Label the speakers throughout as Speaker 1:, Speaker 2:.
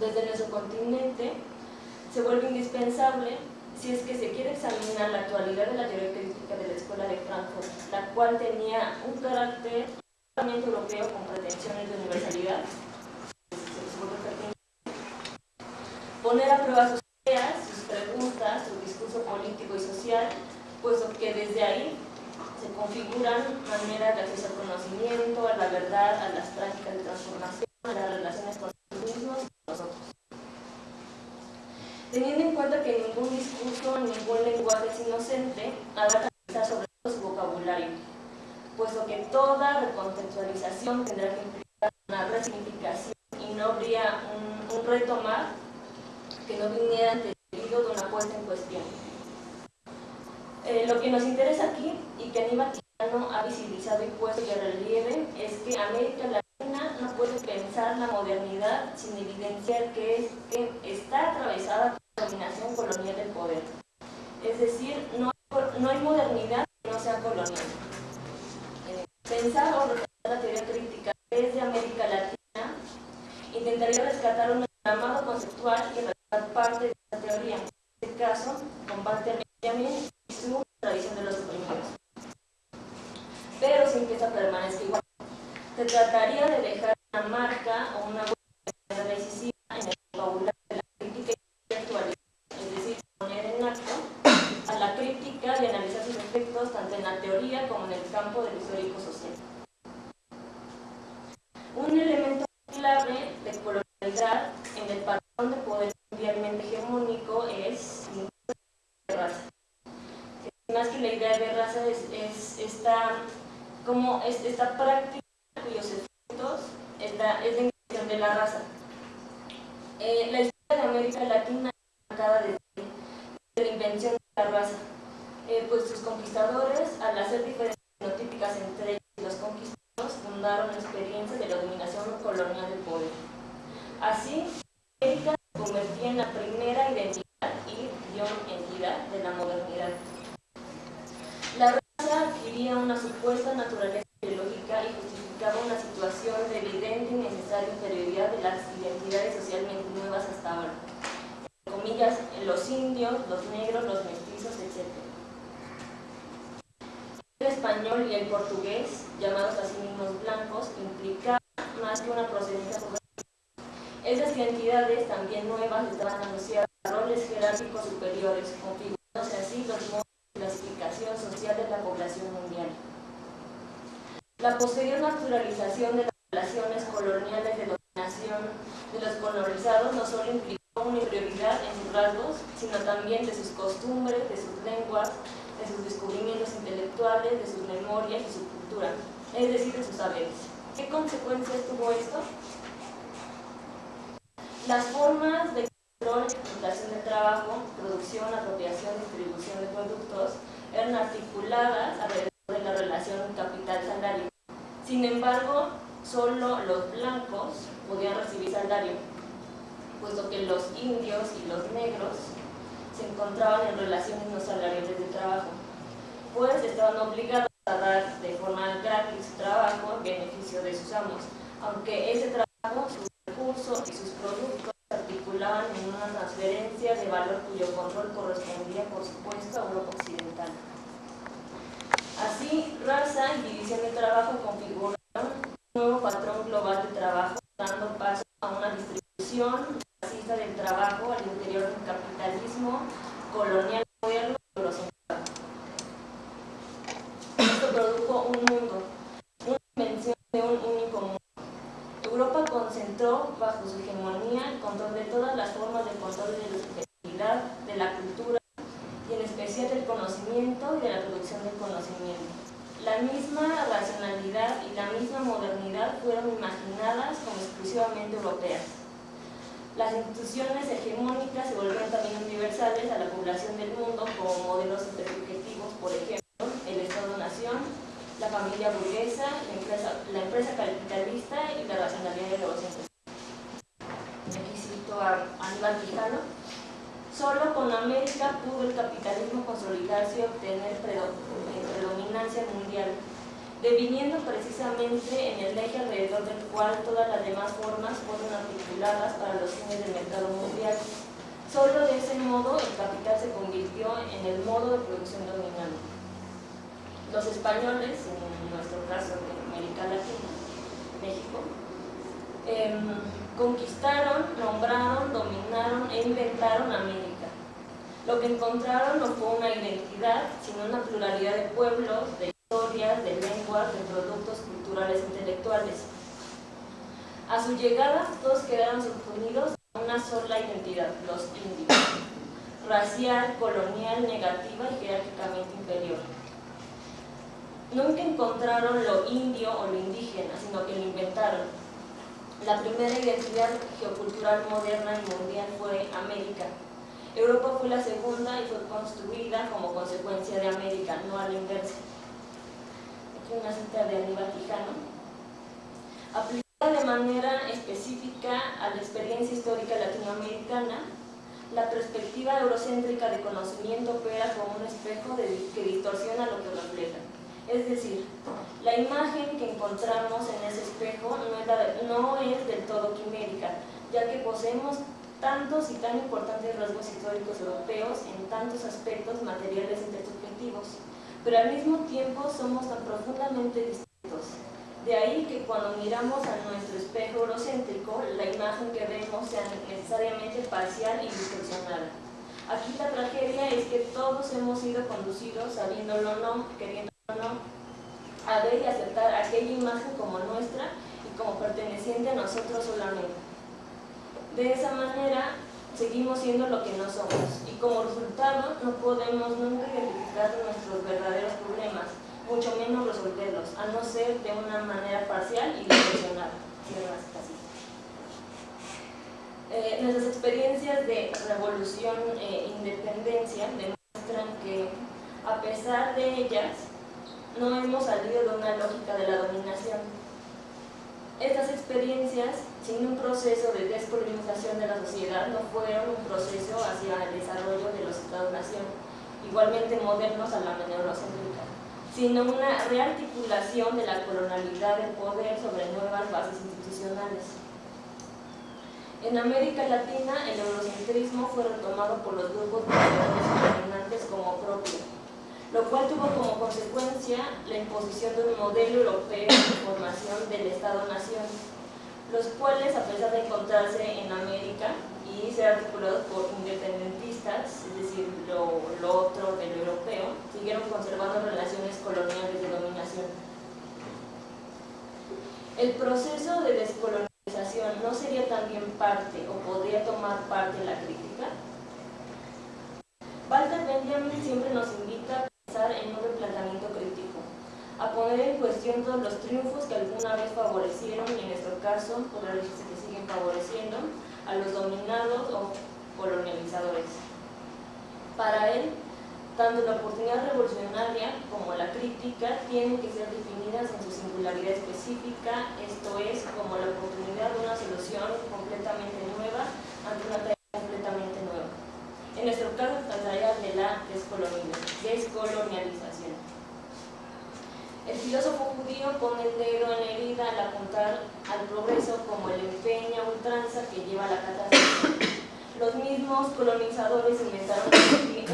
Speaker 1: desde nuestro continente se vuelve indispensable si es que se quiere examinar la actualidad de la teoría crítica de la Escuela de Frankfurt, la cual tenía un carácter totalmente europeo con pretensiones de universalidad, poner a prueba sus ideas, sus preguntas, su discurso político y social, puesto que desde ahí se configuran maneras de acceso al conocimiento, a la verdad, a las prácticas de transformación, a las relaciones con los mismos y con nosotros. Teniendo en cuenta que ningún discurso, ningún lenguaje es inocente, habrá que sobre todo su vocabulario, puesto que toda recontextualización tendrá que implicar una resignificación y no habría un, un reto más que no viniera antecedido de una puesta en cuestión. Eh, lo que nos interesa aquí y que Aníbal Quijano ha visibilizado y puesto de relieve es que América Latina no puede pensar la modernidad sin evidenciar que, es, que está atravesada por la dominación colonial del poder. Es decir, no hay, no hay modernidad que no sea colonial. Eh, pensar o rescatar la teoría crítica desde América Latina intentaría rescatar un entramado conceptual y parte de la teoría. En este caso, comparte a Benjamin y su tradición de los oprimidos. Pero sin que esta permanezca igual. Se trataría de dejar una marca o una huella decisiva en el vocabulario de la crítica intelectual, es decir, poner en acto a la crítica y analizar sus efectos tanto en la teoría como en el campo del histórico social. Un elemento clave de colonialidad en el patrón de poder mundialmente hegemónico es de raza. Más que la idea de raza es, es esta, como es, esta práctica cuyos efectos es la, es la invención de la raza. Eh, la historia de América Latina marcada desde, la invención de la raza, eh, pues sus conquistadores, al hacer diferencias fenotípicas entre ellos y los conquistados, fundaron experiencias de la dominación colonial del poder. Así, América se convertía en la primera identidad y entidad de la modernidad. La raza adquiría una supuesta naturaleza biológica y una situación de evidente y necesaria inferioridad de las identidades socialmente nuevas hasta ahora. En comillas, los indios, los negros, los mestizos, etc. El español y el portugués, llamados así mismos blancos, implicaban más que una procedencia esas identidades también nuevas estaban asociadas a roles jerárquicos superiores, configurándose así los modos de clasificación social de la población mundial. La posterior naturalización de las relaciones coloniales de dominación de los colonizados no solo implicó una inferioridad en sus rasgos, sino también de sus costumbres, de sus lenguas, de sus descubrimientos intelectuales, de sus memorias y su cultura, es decir, de sus saberes. ¿Qué consecuencias tuvo esto? Las formas de control, explotación de trabajo, producción, apropiación, distribución de productos eran articuladas alrededor de la relación capital-salario. Sin embargo, solo los blancos podían recibir salario, puesto que los indios y los negros se encontraban en relaciones no salariales de trabajo, pues estaban obligados a dar de forma gratis trabajo en beneficio de sus amos, aunque ese trabajo, recursos y sus productos se articulaban en una transferencia de valor cuyo control correspondía, por supuesto, a Europa Occidental. Así, raza y división de trabajo configuraron un nuevo patrón global de trabajo, dando paso a una distribución racista del trabajo al interior del capitalismo colonial moderno y eurocentrado. Esto produjo un mundo, una dimensión de un único mundo Europa concentró bajo su hegemonía el control de todas las formas de control de la de la cultura y en especial del conocimiento y de la producción del conocimiento. La misma racionalidad y la misma modernidad fueron imaginadas como exclusivamente europeas. Las instituciones hegemónicas se volvieron también universales a la población del mundo como modelos intersubjetivos, por ejemplo, el Estado-Nación, la familia burguesa, la empresa, la empresa capitalista y la racionalidad de los. Aquí cito a Aníbal Quijano. Solo con América pudo el capitalismo consolidarse y obtener predominancia mundial. deviniendo precisamente en el eje alrededor del cual todas las demás formas fueron articuladas para los fines del mercado mundial. Solo de ese modo el capital se convirtió en el modo de producción dominante. Los españoles, en nuestro caso de América Latina, México, em, conquistaron, nombraron, dominaron e inventaron América. Lo que encontraron no fue una identidad, sino una pluralidad de pueblos, de historias, de lenguas, de productos culturales e intelectuales. A su llegada, todos quedaron subunidos a una sola identidad, los indios, racial, colonial, negativa y jerárquicamente inferior nunca encontraron lo indio o lo indígena, sino que lo inventaron. La primera identidad geocultural moderna y mundial fue América. Europa fue la segunda y fue construida como consecuencia de América, no a la inversa. Aquí una cita de Aníbal Quijano. Aplicada de manera específica a la experiencia histórica latinoamericana, la perspectiva eurocéntrica de conocimiento opera como un espejo que distorsiona lo que refleja. Es decir, la imagen que encontramos en ese espejo no es, del todo quimérica, ya que poseemos tantos y tan importantes rasgos históricos europeos en tantos aspectos materiales intersubjetivos, pero al mismo tiempo somos tan profundamente distintos. De ahí que cuando miramos a nuestro espejo eurocéntrico, la imagen que vemos sea necesariamente parcial y distorsionada. Aquí la tragedia es que todos hemos sido conducidos, sabiéndolo o no, queriendo a ver y aceptar aquella imagen como nuestra y como perteneciente a nosotros solamente. De esa manera seguimos siendo lo que no somos y como resultado no podemos nunca identificar nuestros verdaderos problemas, mucho menos resolverlos, a no ser de una manera parcial y distorsionada. Eh, nuestras experiencias de revolución e independencia demuestran que a pesar de ellas no hemos salido de una lógica de la dominación. Estas experiencias, sin un proceso de descolonización de la sociedad, no fueron un proceso hacia el desarrollo de los Estados-nación, igualmente modernos a la manera eurocéntrica, sino una rearticulación de la colonialidad del poder sobre nuevas bases institucionales. En América Latina, el eurocentrismo fue retomado por los grupos dominantes como propio, lo cual tuvo como consecuencia la imposición de un modelo europeo de formación del Estado-Nación, los cuales, a pesar de encontrarse en América y ser articulados por independentistas, es decir, lo, otro de lo europeo, siguieron conservando relaciones coloniales de dominación. El proceso de descolonización no sería también parte o podría tomar parte en la crítica. Walter Benjamin siempre nos invita en un replanteamiento crítico, a poner en cuestión todos los triunfos que alguna vez favorecieron, y en nuestro caso, podrá decirse que siguen favoreciendo, a los dominados o colonializadores. Para él, tanto la oportunidad revolucionaria como la crítica tienen que ser definidas en su singularidad específica, esto es, como la oportunidad de una solución completamente nueva ante una tarea completamente nueva. En nuestro caso, la descolonialización. El filósofo judío pone el dedo en la herida al apuntar al progreso como el empeño ultranza que lleva a la catástrofe. Los mismos colonizadores inventaron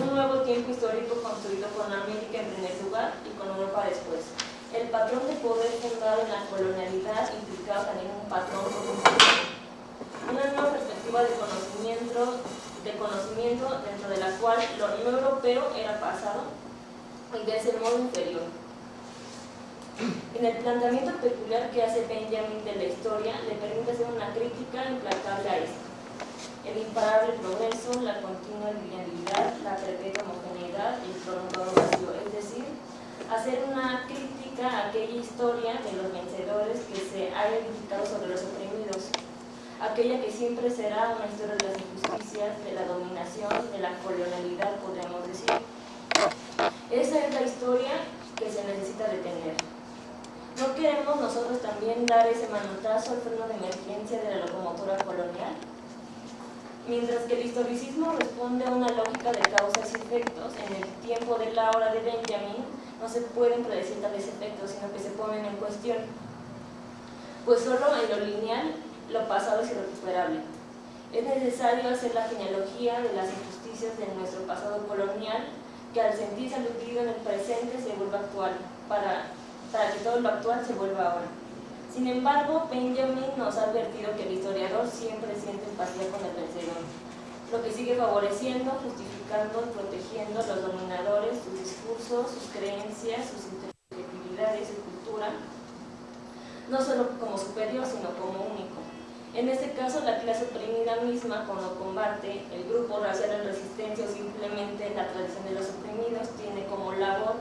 Speaker 1: un nuevo tiempo histórico construido con América en primer lugar y con Europa después. El patrón de poder fundado en la colonialidad implicaba también un patrón una nueva perspectiva de conocimiento de conocimiento dentro de la cual lo no europeo era pasado y de ese modo inferior. En el planteamiento peculiar que hace Benjamin de la historia, le permite hacer una crítica implacable a esto. El imparable progreso, la continua linealidad, la perpetua homogeneidad y el prolongado vacío, es decir, hacer una crítica a aquella historia de los vencedores que se ha edificado sobre los oprimidos, aquella que siempre será una historia de las injusticias, de la dominación, de la colonialidad, podríamos decir. Esa es la historia que se necesita detener. ¿No queremos nosotros también dar ese manotazo al freno de emergencia de la locomotora colonial? Mientras que el historicismo responde a una lógica de causas y efectos, en el tiempo de la hora de Benjamin, no se pueden predecir tales efectos, sino que se ponen en cuestión. Pues solo en lo lineal, lo pasado es irrecuperable. Es necesario hacer la genealogía de las injusticias de nuestro pasado colonial, que al sentirse aludido en el presente se vuelva actual, para, para que todo lo actual se vuelva ahora. Sin embargo, Benjamin nos ha advertido que el historiador siempre siente empatía con el vencedor, lo que sigue favoreciendo, justificando protegiendo a los dominadores, sus discursos, sus creencias, sus interpretaciones su cultura, no solo como superior, sino como único. En este caso, la clase oprimida misma, cuando combate el grupo racial en resistencia o simplemente la tradición de los oprimidos, tiene como labor,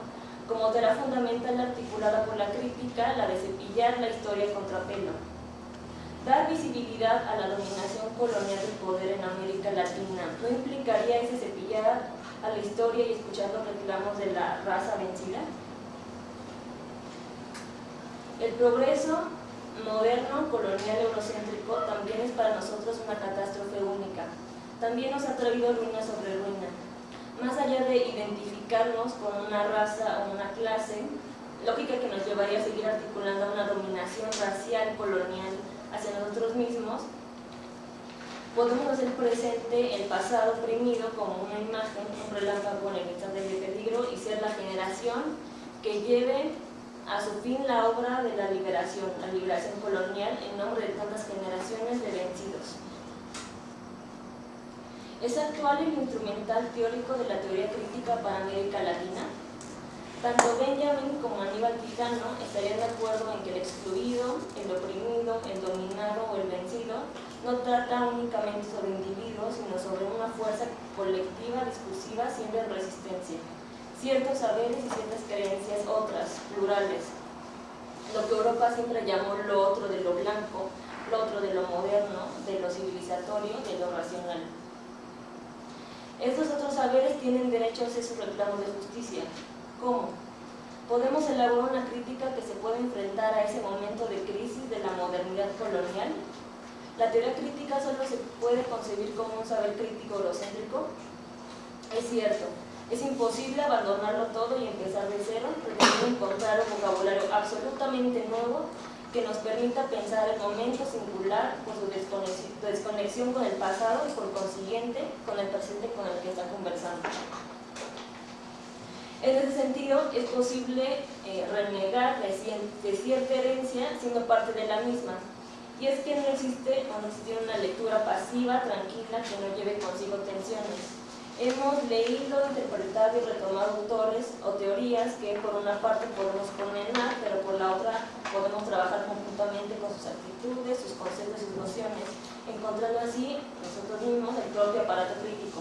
Speaker 1: como tarea fundamental articulada por la crítica, la de cepillar la historia contra pelo Dar visibilidad a la dominación colonial del poder en América Latina no implicaría ese cepillar a la historia y escuchar los reclamos de la raza vencida. El progreso moderno, colonial, eurocéntrico también es para nosotros una catástrofe única. También nos ha traído ruina sobre ruina. Más allá de identificarnos con una raza o una clase, lógica que nos llevaría a seguir articulando una dominación racial colonial hacia nosotros mismos, podemos hacer presente el pasado oprimido como una imagen, un relámpago en el instante de peligro y ser la generación que lleve a su fin la obra de la liberación, la liberación colonial en nombre de tantas generaciones de vencidos. ¿Es actual el instrumental teórico de la teoría crítica para América Latina? Tanto Benjamin como Aníbal Quijano estarían de acuerdo en que el excluido, el oprimido, el dominado o el vencido no trata únicamente sobre individuos, sino sobre una fuerza colectiva discursiva siempre en resistencia. Ciertos saberes y ciertas creencias otras, plurales. Lo que Europa siempre llamó lo otro de lo blanco, lo otro de lo moderno, de lo civilizatorio, de lo racional. Estos otros saberes tienen derecho a hacer sus reclamos de justicia, ¿Cómo? Podemos elaborar una crítica que se pueda enfrentar a ese momento de crisis de la modernidad colonial. ¿La teoría crítica solo se puede concebir como un saber crítico eurocéntrico? Es cierto, es imposible abandonarlo todo y empezar de cero, pretendiendo encontrar un vocabulario absolutamente nuevo que nos permita pensar el momento singular por su desconexión con el pasado y por consiguiente con el presente con el que está conversando. En ese sentido, es posible eh, renegar de cierta herencia siendo parte de la misma. Y es que no existe o no existe una lectura pasiva, tranquila, que no lleve consigo tensiones. Hemos leído, interpretado y retomado autores o teorías que por una parte podemos condenar, pero por la otra podemos trabajar conjuntamente con sus actitudes, sus conceptos y sus nociones, encontrando así nosotros mismos el propio aparato crítico.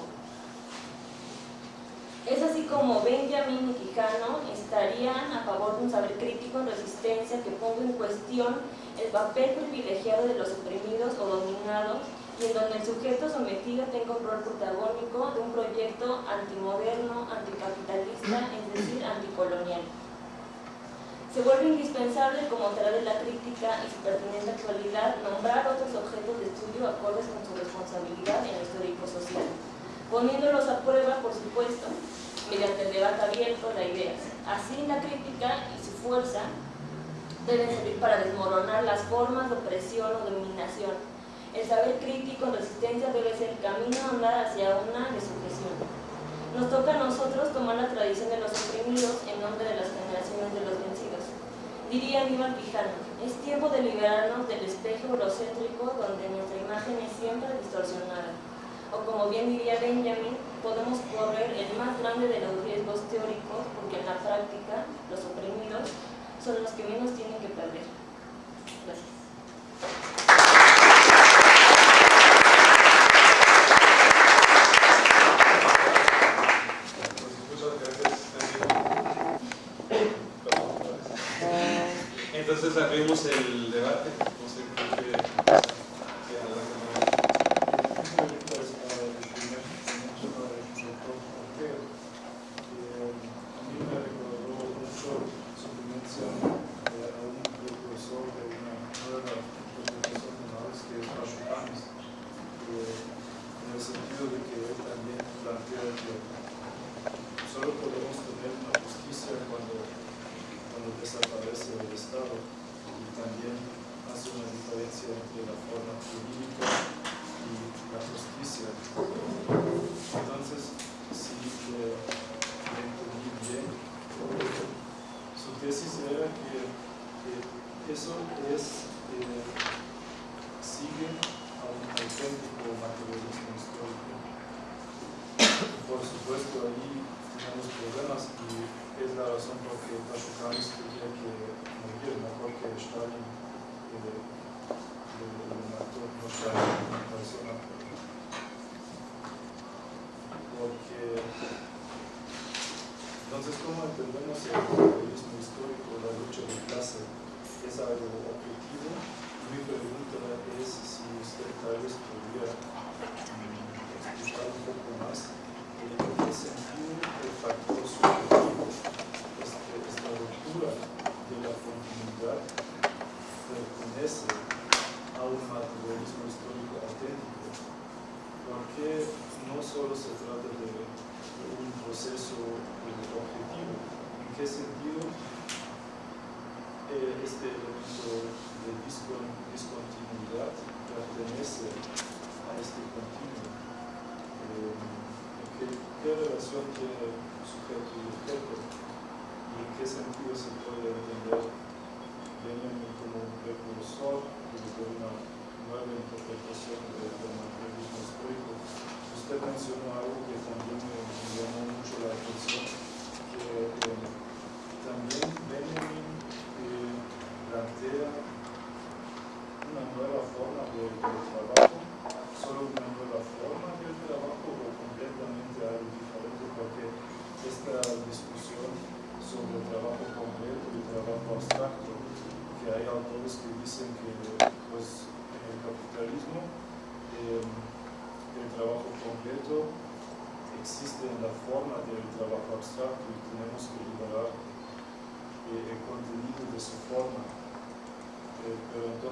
Speaker 1: Es así como Benjamin y Quijano estarían a favor de un saber crítico en resistencia que ponga en cuestión el papel privilegiado de los oprimidos o dominados y en donde el sujeto sometido tenga un rol protagónico de un proyecto antimoderno, anticapitalista, es decir, anticolonial. Se vuelve indispensable, como tarea de la crítica y su pertinente actualidad, nombrar otros objetos de estudio acordes con su responsabilidad en lo histórico-social poniéndolos a prueba, por supuesto, mediante el debate abierto de ideas. Así la crítica y su fuerza deben servir para desmoronar las formas de opresión o dominación. El saber crítico en resistencia debe ser el camino a andar hacia una sujeción. Nos toca a nosotros tomar la tradición de los oprimidos en nombre de las generaciones de los vencidos. Diría Aníbal Quijano, es tiempo de liberarnos del espejo eurocéntrico donde nuestra imagen es siempre distorsionada o como bien diría Benjamin, podemos correr el más grande de los riesgos teóricos porque en la práctica los oprimidos son los que menos tienen que perder. Gracias.
Speaker 2: Abrimos el debate.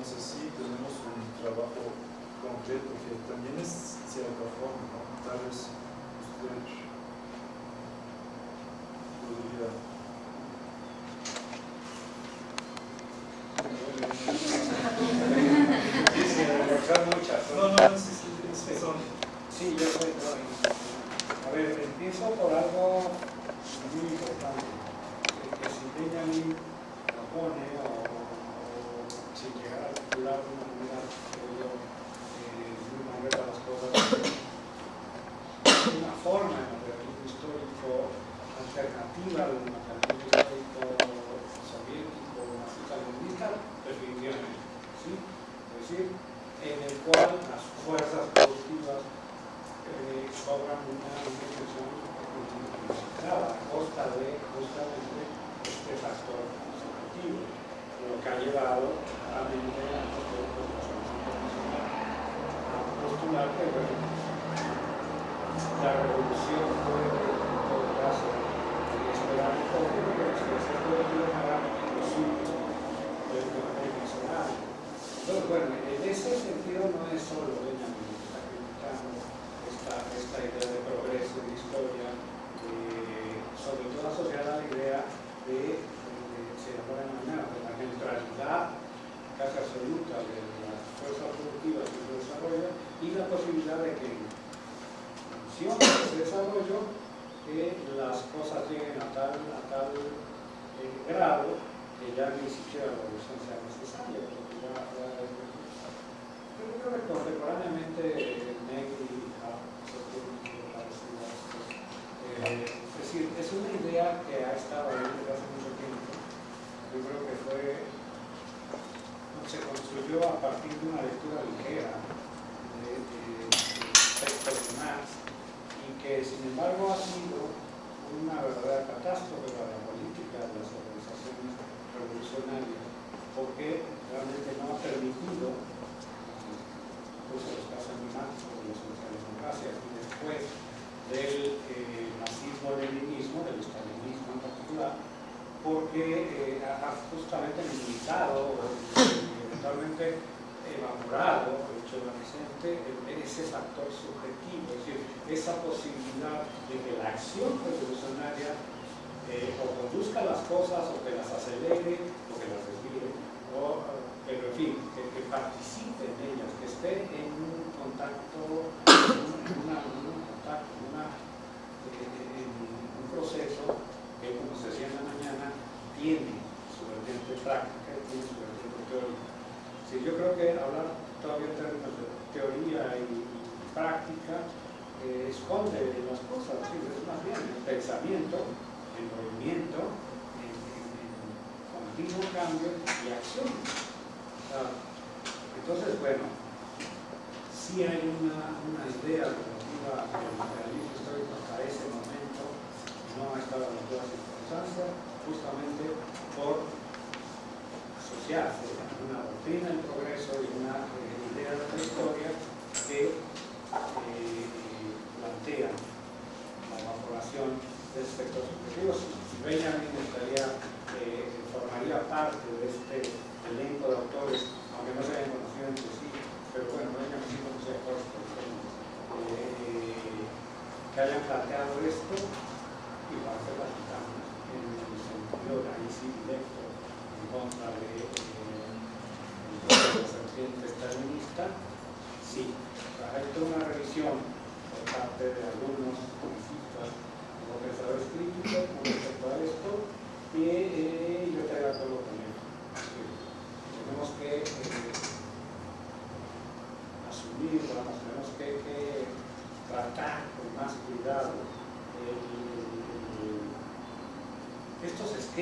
Speaker 3: Entonces sí tenemos un trabajo concreto que también es cierta forma, tal vez usted podría... No, no, sí, sí, son...
Speaker 4: Sí, yo soy... A ver, empiezo por algo muy importante. Que se empeña a mí, o alternativa de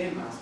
Speaker 4: esquemas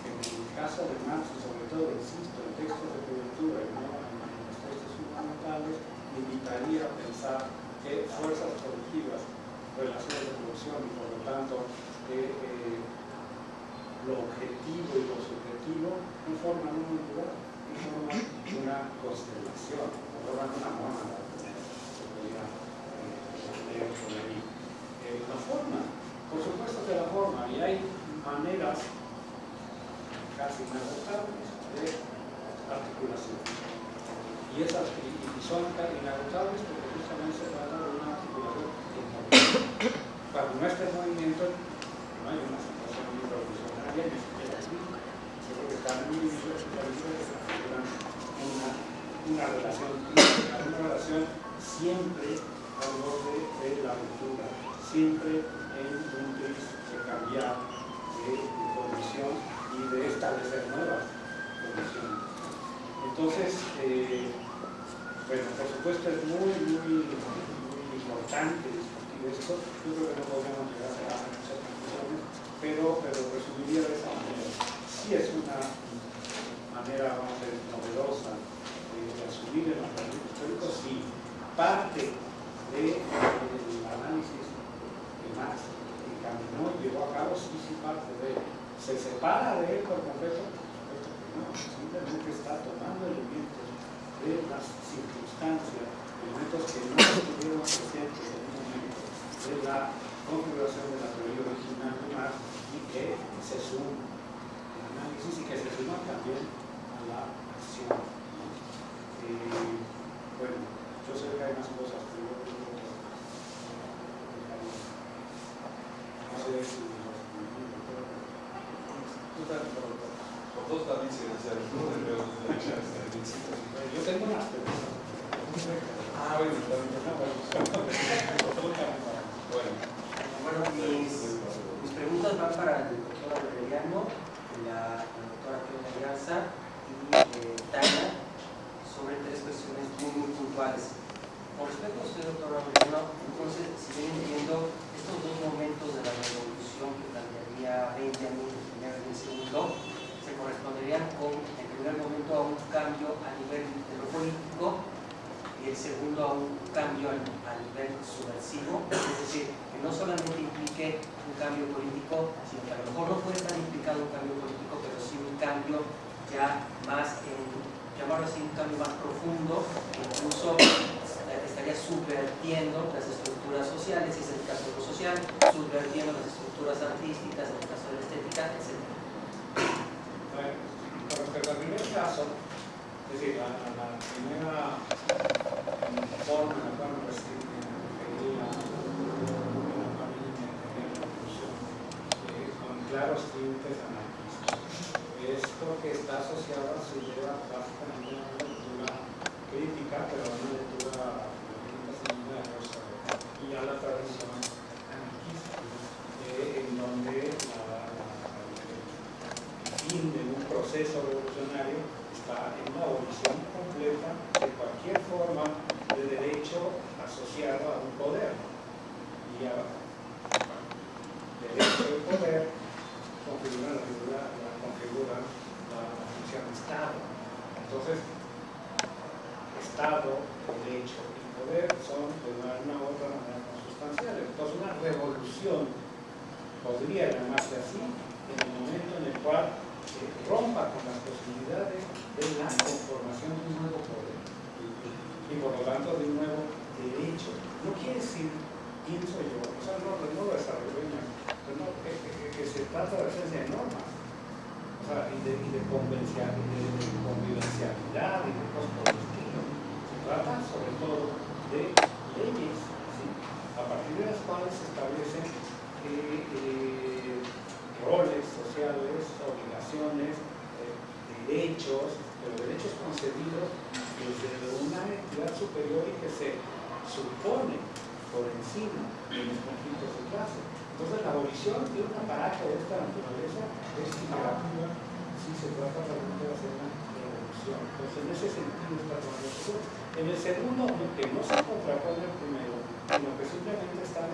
Speaker 4: manera vamos a decir, novedosa eh, de asumir eh, el los conflictos si parte del de, de análisis que Marx encaminó y llevó a cabo, sí, parte de él. ¿Se separa de él por completo? Simplemente está tomando elementos de las circunstancias, elementos que no estuvieron presentes en un momento de la configuración de la teoría original de Marx y que se suman análisis y que se suman también la acción. Eh, bueno, yo sé que hay más cosas, pero yo creo no sé si
Speaker 5: por dos también
Speaker 4: trata de de normas, o sea, y de, y de, convivencialidad y de cosas por. Se trata sobre todo de leyes, ¿sí? a partir de las cuales se establecen eh, roles sociales, obligaciones, eh, derechos, pero derechos concedidos desde una entidad superior y que se supone por encima de los conflictos de clase. Entonces la abolición de un aparato de esta naturaleza es imperativa si se trata realmente de hacer una revolución. Entonces en ese sentido está tomando En el segundo, que no se contrapone el primero, sino que simplemente están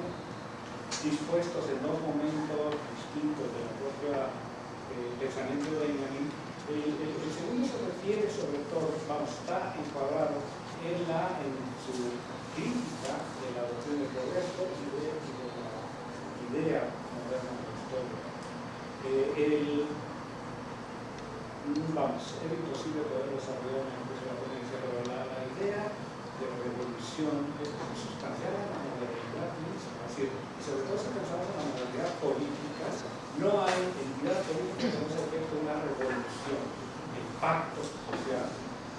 Speaker 4: dispuestos en dos momentos distintos de la propia eh, pensamiento de Benjamin, el, segundo se refiere sobre todo, vamos, está encuadrado en, la, en su crítica de la doctrina del progreso y de, de idea moderna de la historia. Eh, el, vamos, es imposible poder desarrollar en la ponencia, pero la, idea de revolución es sustancial en la modernidad misma, es decir, sobre todo si pensamos en la modernidad política, no hay entidad política que no se efectue una revolución, el pacto social,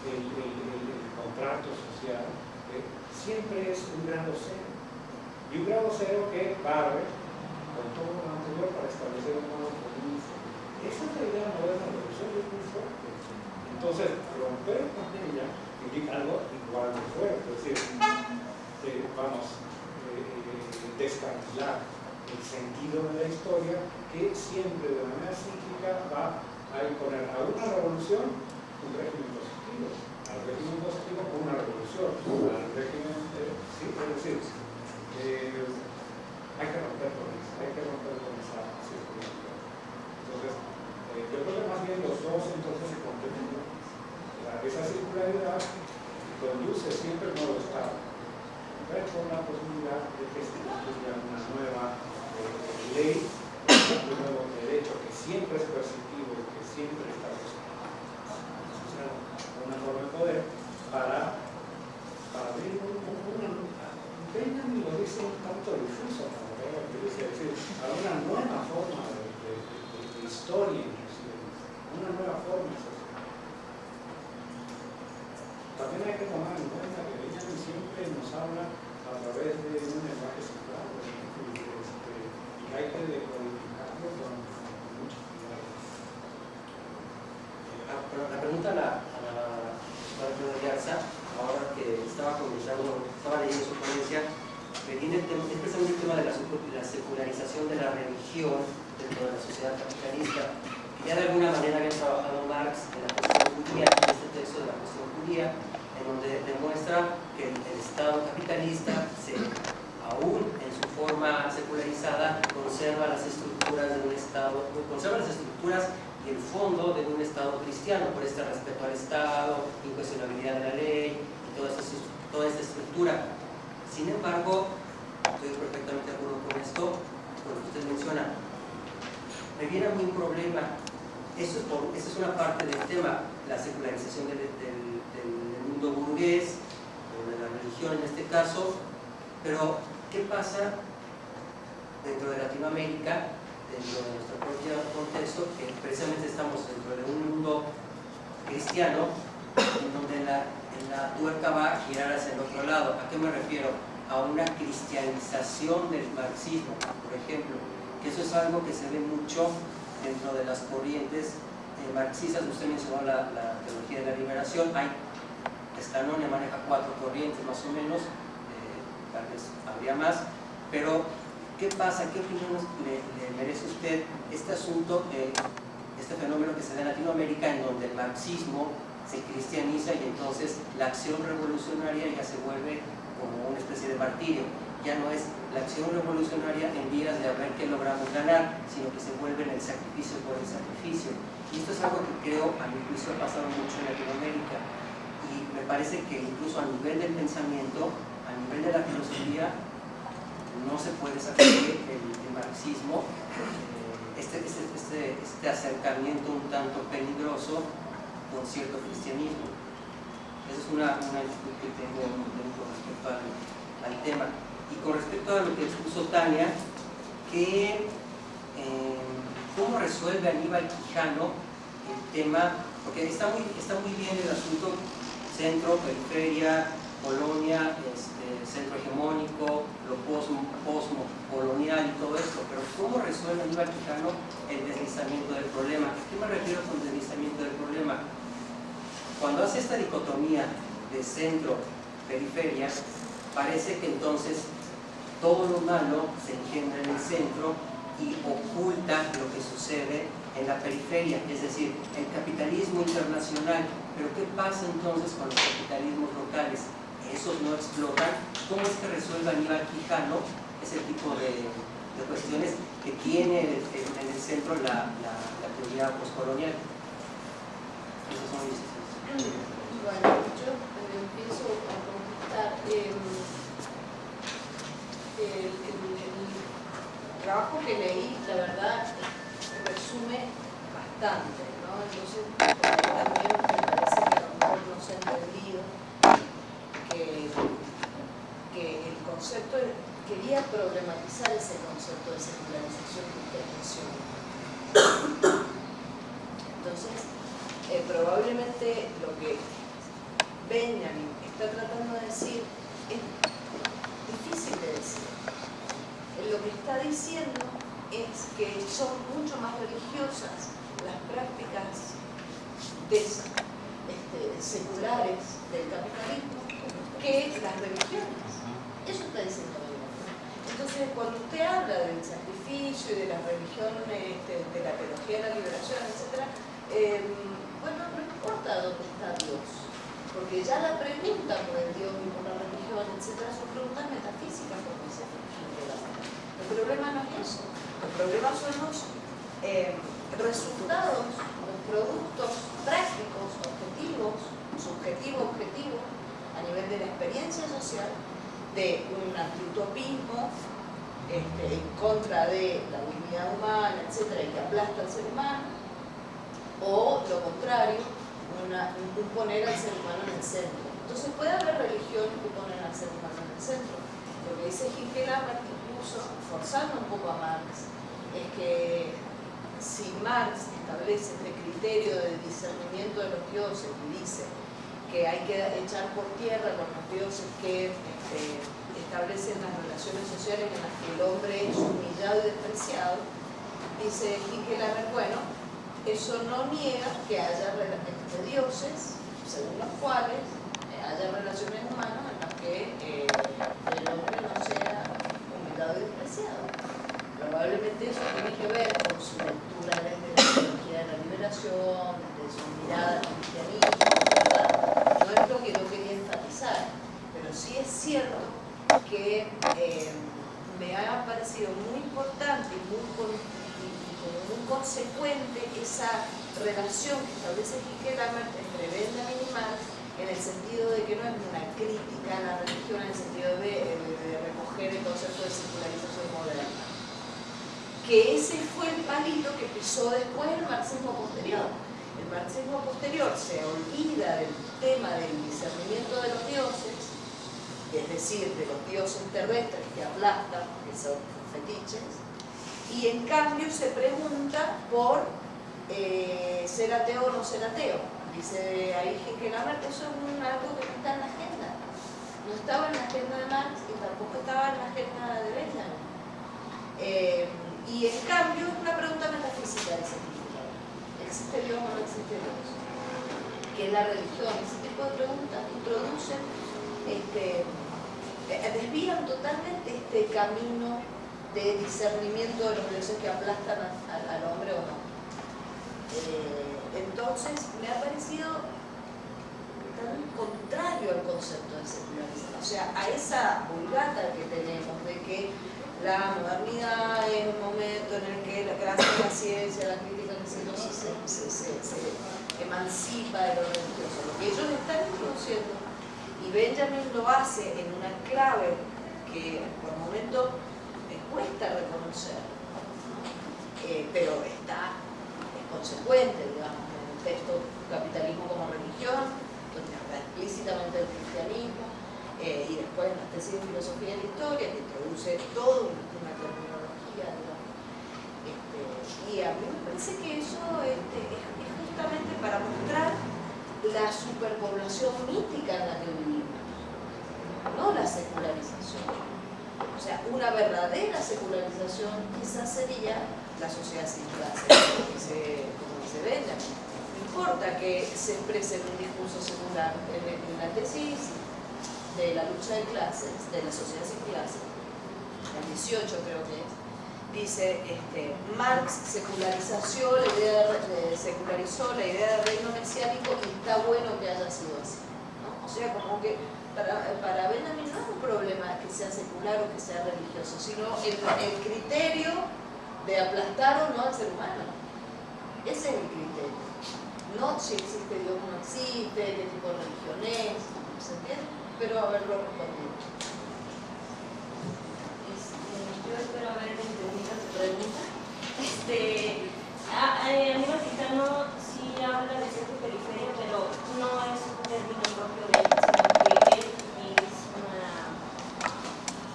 Speaker 4: el, el contrato social, eh, siempre es un grado cero. Y un grado cero que barre con todo lo anterior para establecer un nuevo comienzo. Esa es la idea moderna de es muy fuerte. Entonces, romper con ella implica algo igual de fuerte, es decir, eh, vamos, eh, descartilar el sentido de la historia que siempre de manera cíclica va a imponer a una revolución un régimen positivo, al régimen positivo una revolución, al régimen, eh, sí, es decir, eh, hay que romper con Entonces, eh, yo creo que más bien los dos entonces se complementan. Esa circularidad conduce siempre al nuevo estado, pero con la posibilidad de que se construya una nueva ley, un nuevo derecho que siempre es coercitivo y que siempre está asociado a una forma de poder para, para abrir un, un, una, Benjamin lo dice un tanto difuso, es decir, a una nueva forma de, historia inclusive, una nueva forma social. También hay que tomar en cuenta que Benjamin siempre nos habla a través de un lenguaje cifrado, hay que decodificarlo con, mucho cuidado.
Speaker 5: La pregunta a la, a la ahora que estaba comentando, estaba leyendo su ponencia, me viene el tema, es precisamente el tema de la, la secularización de la religión dentro de la sociedad capitalista. Ya de alguna manera había trabajado Marx en la cuestión judía, en este texto de la cuestión judía, en donde demuestra que el, Estado capitalista se aún en su forma secularizada, conserva las estructuras de un Estado, conserva las estructuras y el fondo de un Estado cristiano, por este respeto al Estado, incuestionabilidad de la ley y toda esta estructura. Sin embargo, estoy perfectamente de acuerdo con esto, con lo que usted menciona. Me viene a mí un problema, eso es, por, eso es una parte del tema, la secularización del, del, mundo burgués, o de la religión en este caso, pero ¿Qué pasa dentro de Latinoamérica, dentro de nuestro propio contexto, que precisamente estamos dentro de un mundo cristiano, en donde la, la tuerca va a girar hacia el otro lado? ¿A qué me refiero? A una cristianización del marxismo, por ejemplo, eso es algo que se ve mucho dentro de las corrientes eh, marxistas. Usted mencionó la, la teología de la liberación. Hay Stanone maneja cuatro corrientes más o menos, eh, tal vez habría más, pero ¿qué pasa? ¿Qué opinión le, merece usted este asunto, eh, este fenómeno que se da en Latinoamérica en donde el marxismo se cristianiza y entonces la acción revolucionaria ya se vuelve como una especie de martirio? Ya no es la acción revolucionaria en vías de a ver qué logramos ganar, sino que se vuelve en el sacrificio por el sacrificio. Y esto es algo que creo, a mi juicio, ha pasado mucho en Latinoamérica. Y me parece que incluso a nivel del pensamiento, a nivel de la filosofía, no se puede sacar el, marxismo, eh, este, este, este, este, acercamiento un tanto peligroso con cierto cristianismo. Esa es una, una que tengo con respecto al, tema. Y con respecto a lo que expuso Tania, que eh, cómo resuelve Aníbal Quijano el tema, porque está muy, está muy bien el asunto centro, periferia, colonia, este, centro hegemónico, lo posmo, colonial y todo esto, pero ¿cómo resuelve Aníbal Quijano el deslizamiento del problema? ¿A qué me refiero con del problema? Cuando hace esta dicotomía de centro-periferia, parece que entonces todo lo malo se engendra en el centro y oculta lo que sucede en la periferia, es decir, el capitalismo internacional. Pero ¿qué pasa entonces con los capitalismos locales? ¿Esos no explotan? ¿Cómo es que resuelve Aníbal Quijano ese tipo de, cuestiones que tiene en el centro la, la, teoría postcolonial?
Speaker 6: Bueno, yo empiezo a contestar. Eh, el, trabajo que leí, la verdad, resume bastante, ¿no? Entonces, también me parece que a lo mejor no se ha entendido que, que el concepto, quería problematizar ese concepto de secularización que usted. Entonces, eh, probablemente lo que Benjamin está tratando de decir es difícil de decir lo que está diciendo es que son mucho más religiosas las prácticas este, seculares del capitalismo que las religiones. Eso está diciendo Entonces, cuando usted habla del sacrificio y de la religión, este, de la teología de la liberación, etc., bueno, no importa dónde está Dios, porque ya la pregunta por el Dios y por la religión, etc., son preguntas metafísicas, como dice el problema no es eso. El problema son los eh, resultados, los productos prácticos, objetivos, subjetivo, objetivo, a nivel de la experiencia social, de un antiutopismo este, en contra de la dignidad humana, etcétera, y que aplasta al ser humano, o lo contrario, un poner al ser humano en el centro. Entonces puede haber religiones que ponen al ser humano en el centro. Lo que dice Martín forzando un poco a Marx, es que si Marx establece este criterio de discernimiento de los dioses y dice que hay que echar por tierra con los dioses que este, establecen las relaciones sociales en las que el hombre es humillado y despreciado, dice Hickelhammer, bueno, eso no niega que haya este, dioses según los cuales haya relaciones humanas en las que eh, el hombre no sea y despreciado. Probablemente eso tiene que ver con su lectura desde la teología de la liberación, desde su mirada al cristianismo, ¿verdad? No es lo que yo quería enfatizar, pero sí es cierto que eh, me ha parecido muy importante y muy, muy consecuente esa relación que establece Hickelhammer entre Benjamin y Marx en el sentido de que no es una crítica a la religión en el sentido de, recoger el concepto de secularización moderna. Que ese fue el palito que pisó después el marxismo posterior. El marxismo posterior se olvida del tema del discernimiento de los dioses, es decir, de los dioses terrestres que aplastan, que son fetiches, y en cambio se pregunta por eh, ser ateo o no ser ateo Dice ahí que eso es un, algo que no está en la agenda. No estaba en la agenda de Marx y tampoco estaba en la agenda de Benjamin. Eh, y en cambio es una pregunta metafísica ese ¿Existe Dios o no existe Dios? ¿Qué es la religión? tipo de preguntas introducen, este, eh, desvían totalmente este camino de discernimiento de los dioses que aplastan al hombre o no. Eh, entonces, me ha parecido tan contrario al concepto de secularidad, o sea, a esa vulgata que tenemos de que la modernidad es un momento en el que clase de la ciencia, la crítica, se, se, se, se, emancipa de lo religioso. Lo que ellos están introduciendo, y Benjamin lo hace en una clave que por momento me cuesta reconocer, eh, pero está, es consecuente, digamos, en el texto Capitalismo como religión, donde habla explícitamente del cristianismo, eh, y después en la tesis de filosofía de la historia, que introduce toda una terminología, este, y a mí me parece que eso este, es, justamente para mostrar la superpoblación mítica en la que vivimos, no la secularización. O sea, una verdadera secularización quizás sería la sociedad sin clase, como dice, como dice Benjamin. No importa que se exprese un discurso secular en, la tesis, de la lucha de clases, de la sociedad sin clases, el 18 creo que es, dice este, Marx secularización, la idea de, secularizó la idea del reino mesiánico y está bueno que haya sido así. O sea, como que para, para Benjamin no es un problema que sea secular o que sea religioso, sino el, el criterio de aplastar o no al ser humano. Ese es el criterio. No si existe Dios o no existe, qué tipo de religión es, ¿se entiende? espero haberlo respondido.
Speaker 1: Este, yo espero haber entendido tu pregunta. Este, a, a nivel gitano sí habla de centro periferia, pero no es un término propio de él, sino que él es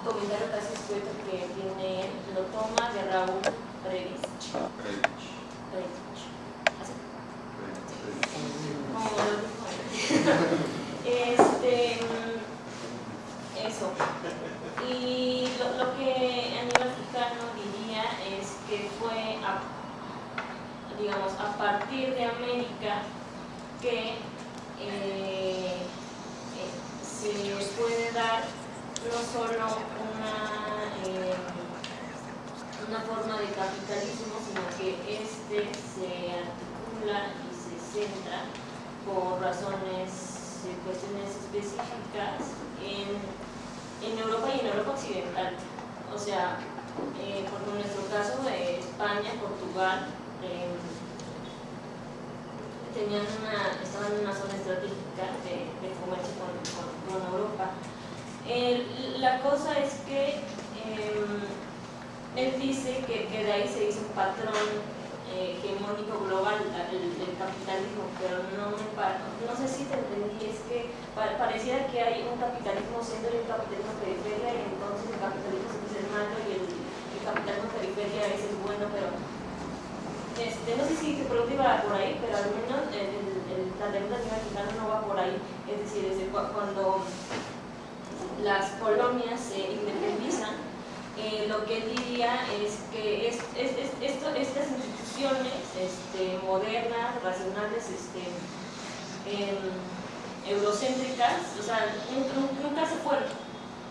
Speaker 1: un comentario casi escrito que tiene, lo toma de Raúl Previs.
Speaker 2: Previch.
Speaker 1: Previch. Así. Este, eso. Y lo, lo que Aníbal Quijano diría es que fue, digamos, a partir de América que eh, eh, se puede dar no solo una, eh, una forma de capitalismo, sino que este se articula y se centra por razones, cuestiones específicas en en Europa y en Europa occidental. O sea, eh, en nuestro caso de España, Portugal, eh, tenían una, estaban en una zona estratégica de, comercio con, Europa. La cosa es que em, él dice que, de ahí se hizo un patrón eh, hegemónico global del capitalismo, pero no me no sé si te entendí, es que pareciera que hay un capitalismo siendo el capitalismo periferia y entonces el capitalismo es el malo y el, capitalismo periferia es el bueno, pero este, no sé si te iba por ahí, pero al menos el, el, la deuda mexicana no va por ahí, es decir, desde cuando las colonias se independizan, eh, lo que él diría es que es, es, esto, estas este, modernas, racionales, este, em, eurocéntricas, o sea, nunca se fueron,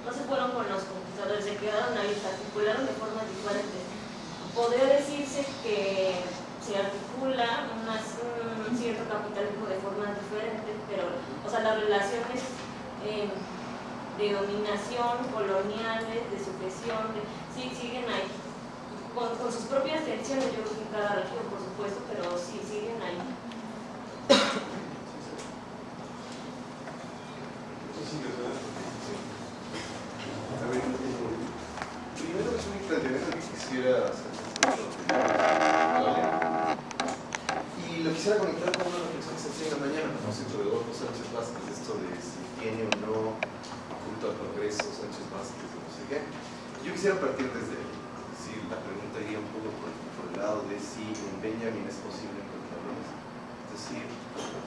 Speaker 1: no se fueron con los conquistadores, se quedaron ahí, se articularon de formas diferentes. Podría decirse que se articula un cierto capitalismo de formas diferentes, pero, o sea, las relaciones em, de dominación, coloniales, de sucesión, sí, siguen ahí con, con, sus propias tensiones, yo creo que en cada región, por supuesto, pero sí siguen ahí.
Speaker 2: A ver, primero es un planteamiento que quisiera hacer. Y lo quisiera conectar con una reflexión que se hacía en la mañana con José Rodolfo Sánchez Vázquez, esto de si tiene o no al progreso Sánchez Vázquez, no sé qué. Yo quisiera partir desde ahí la pregunta iría un poco por, el lado de si en Benjamin es posible encontrarlos. Es decir,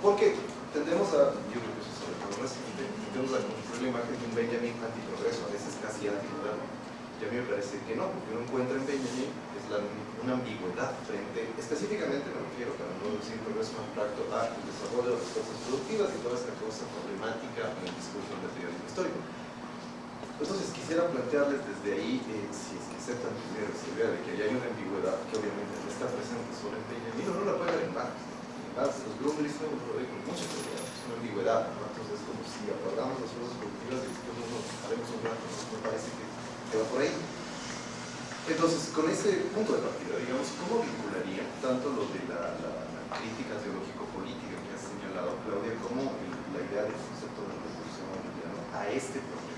Speaker 2: porque tendemos a, yo creo que eso sobre todo tendemos a construir la imagen de un Benjamin antiprogreso, a veces casi antimoderno. Y a mí me parece que no, porque uno encuentra en Benjamin es la, una ambigüedad frente, específicamente me refiero, para no decir progreso abstracto, a el desarrollo de las fuerzas productivas y toda esta cosa problemática en el discurso del materialismo histórico. Entonces quisiera plantearles desde ahí, eh, si es que aceptan esa idea de que hay una ambigüedad que obviamente no está presente solo en Benjamin, no la puede ver en Marx. En Marx, los Grundrisse no lo ven con mucha claridad, es una ambigüedad, entonces es como si apagamos las fuerzas productivas y después no nos haremos un rato, me parece que va por ahí. Entonces, con ese punto de partida, digamos, ¿cómo vincularía tanto lo de la, crítica teológico-política que ha señalado Claudia como el, la idea del concepto de revolución a este problema?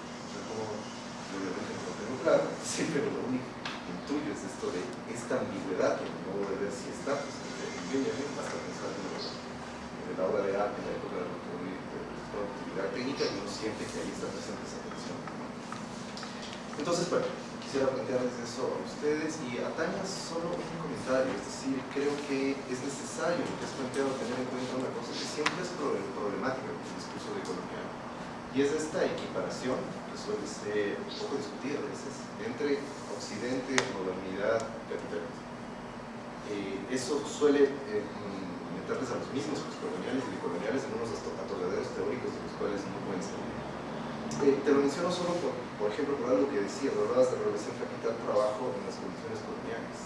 Speaker 2: Obviamente no lo tengo claro, sí, pero lo único que intuyo es esto de esta ambigüedad que no voy a ver si está presente en Benjamin, basta pensar en, en la obra de arte en la época de la productividad técnica y uno siente que ahí está presente esa tensión. Entonces, bueno, quisiera plantearles eso a ustedes y a Tania solo un comentario, es decir, creo que es necesario lo que has planteado tener en cuenta una cosa que siempre es problemática en el discurso de economía y es esta equiparación que suele ser un poco discutida a veces entre Occidente, modernidad, capitalismo. Eh, eso suele eh, meterles a los mismos coloniales y decoloniales en unos atolladores teóricos de los cuales no pueden salir. Eh, te lo menciono solo por, por ejemplo por algo que decía, hablabas de relación capital-trabajo en las condiciones coloniales.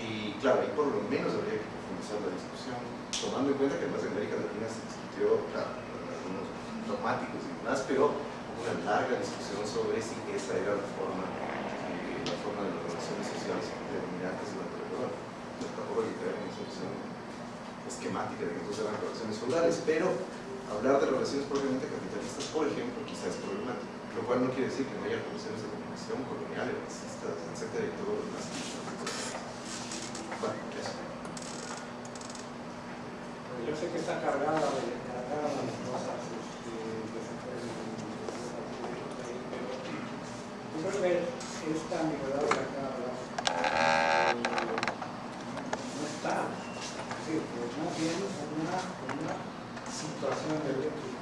Speaker 2: Y claro, ahí por lo menos habría que profundizar la discusión, tomando en cuenta que además en América Latina se discutió, claro, dogmáticos y demás, pero una larga discusión sobre si esa era la forma, eh, la forma de las relaciones sociales predominantes durante la colonia. No tampoco hay que una solución esquemática de que entonces eran relaciones feudales, pero hablar de relaciones propiamente capitalistas, por ejemplo, quizás es problemático, lo cual no quiere decir que no haya relaciones de dominación coloniales, racistas, etcétera, y todo lo demás. Bueno, eso.
Speaker 4: Yo sé que está cargada de, cargada de cosas este, que se pueden pero que esta ambigüedad de acá eh, no está. Es decir, pues más bien una, una situación de eléctrica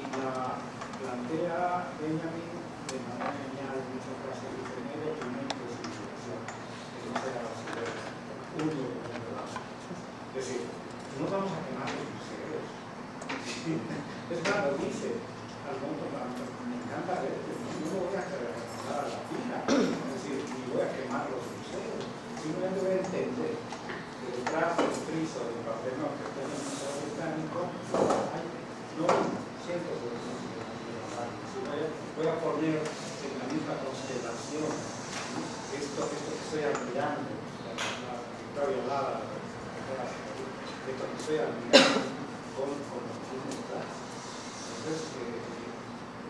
Speaker 4: y la plantea Benjamin de manera genial en muchas frases dice medio pimiento de civilización que no sea único es decir no vamos a quemar los museos es más lo dice al monto me encanta ver no voy a mandar a la fila es decir ni voy a quemar los museos simplemente voy a entender que detrás del friso del papel no que tenemos un museo británico hay no cientos de voy a poner en la misma constelación esto, esto que estoy admirando la Victoria Lara esto que estoy admirando con, con lo que tiene detrás entonces eh,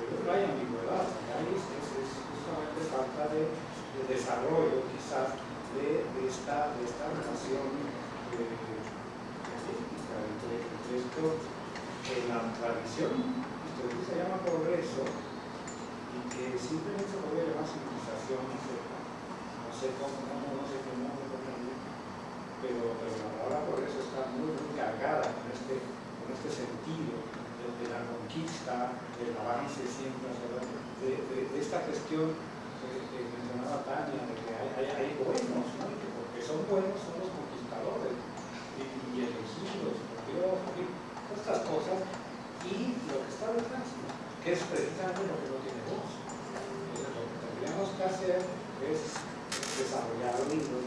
Speaker 4: yo creo que hay ambigüedad hay es, es justamente falta de, de desarrollo quizás de, de, esta, de esta relación científica entre, entre esto en la tradición que se llama progreso y que simplemente puede llamar civilización, no sé, no sé cómo, no, no sé cómo, pero, pero la palabra progreso está muy, muy cargada con este, con este sentido de, de la conquista, del avance siempre, de, de esta cuestión que, que, mencionaba Tania, de que hay, buenos, ¿no? que porque son buenos son los conquistadores y, y elegidos, porque yo, estas cosas y lo que está detrás, que es precisamente lo que no tiene voz. Lo que tendríamos que hacer es desarrollar libros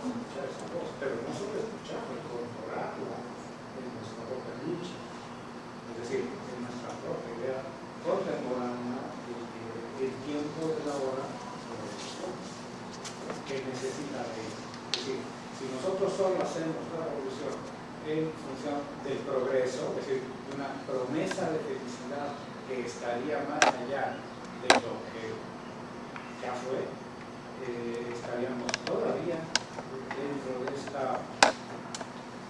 Speaker 4: con escuchar esa voz, pero no solo escucharla, incorporarla en nuestra propia lucha, es decir, en nuestra propia idea contemporánea del tiempo de la hora que necesita de Es decir, si nosotros solo hacemos la revolución en función del progreso, es decir, una promesa de felicidad que estaría más allá de lo que ya fue, eh, estaríamos todavía dentro de esta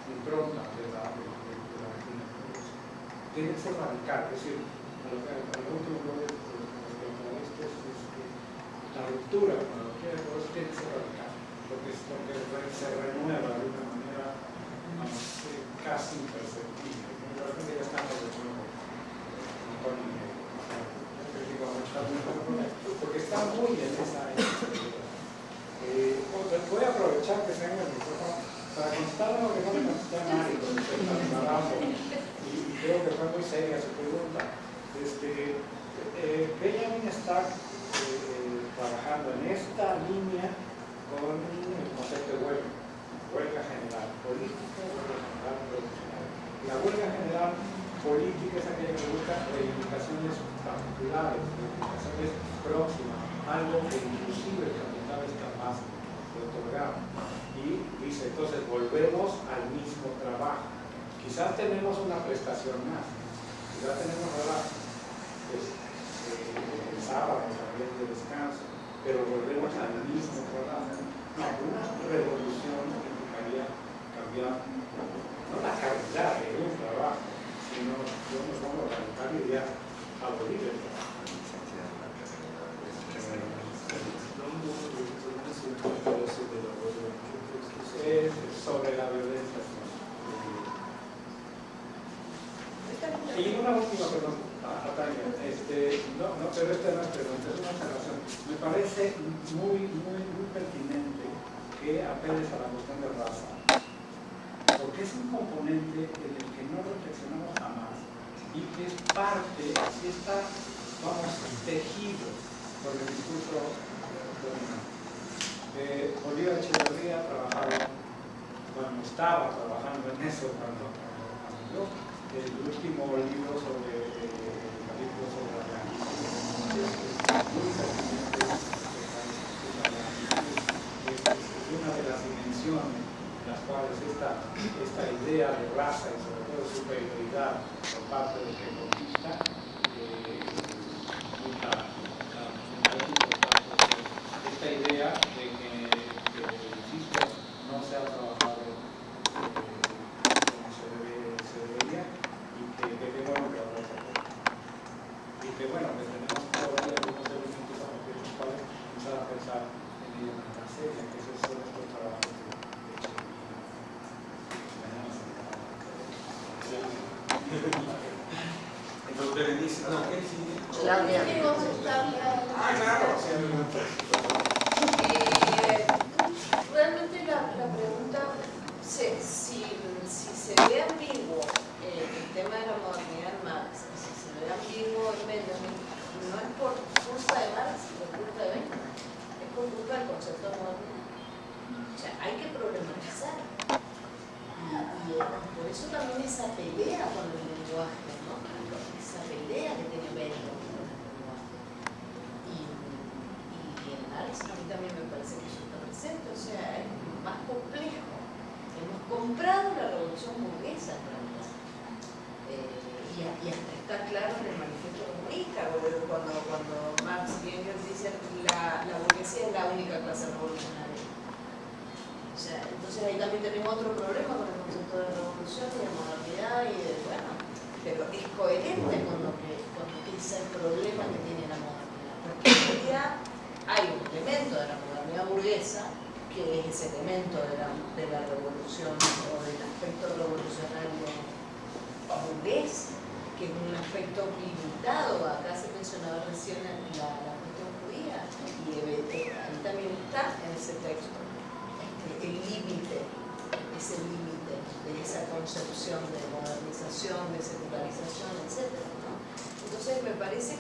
Speaker 4: impronta de la, de, de que ser radical, es decir, a lo, lo último que respecto a esto es, es que la ruptura con la doctrina de progreso tiene que ser radical, porque, porque se renueva de una manera casi imperceptible. De repente ya estamos de nuevo porque está está muy en esa. Eh, voy a aprovechar que tengo el micrófono para contestar lo que no me contesté a nadie con respecto al. Y, creo que fue muy seria su pregunta. Este, eh, Benjamin está eh, trabajando en esta línea con el concepto de huelga, huelga general política, huelga general profesional. La huelga general política es aquella que busca reivindicaciones particulares, reivindicaciones próximas, algo que inclusive el capital es capaz de otorgar. Y dice, entonces volvemos al mismo trabajo. Quizás tenemos una prestación más, quizás tenemos ahora pues, eh, el sábado de descanso, pero volvemos al mismo trabajo. No, una revolución implicaría cambiar no la calidad de un trabajo, sino yo me pongo a radical idea abolir el trabajo. Es sobre la violencia. Y una última pregunta, ah, Tania. Este, no, no, pero esta no es pregunta, es una observación. Me parece muy, muy, muy pertinente que apeles a la cuestión de raza, porque es un componente en el que no reflexionamos jamás y que es parte, así está, vamos, tejido por el discurso dominante. Eh, Bolívar Echeverría trabajaba, bueno, estaba trabajando en eso cuando, cuando el último libro sobre eh, el capítulo sobre la es, es muy pertinente, es una de las dimensiones en las cuales esta, esta idea de raza y sobre todo de superioridad por parte del que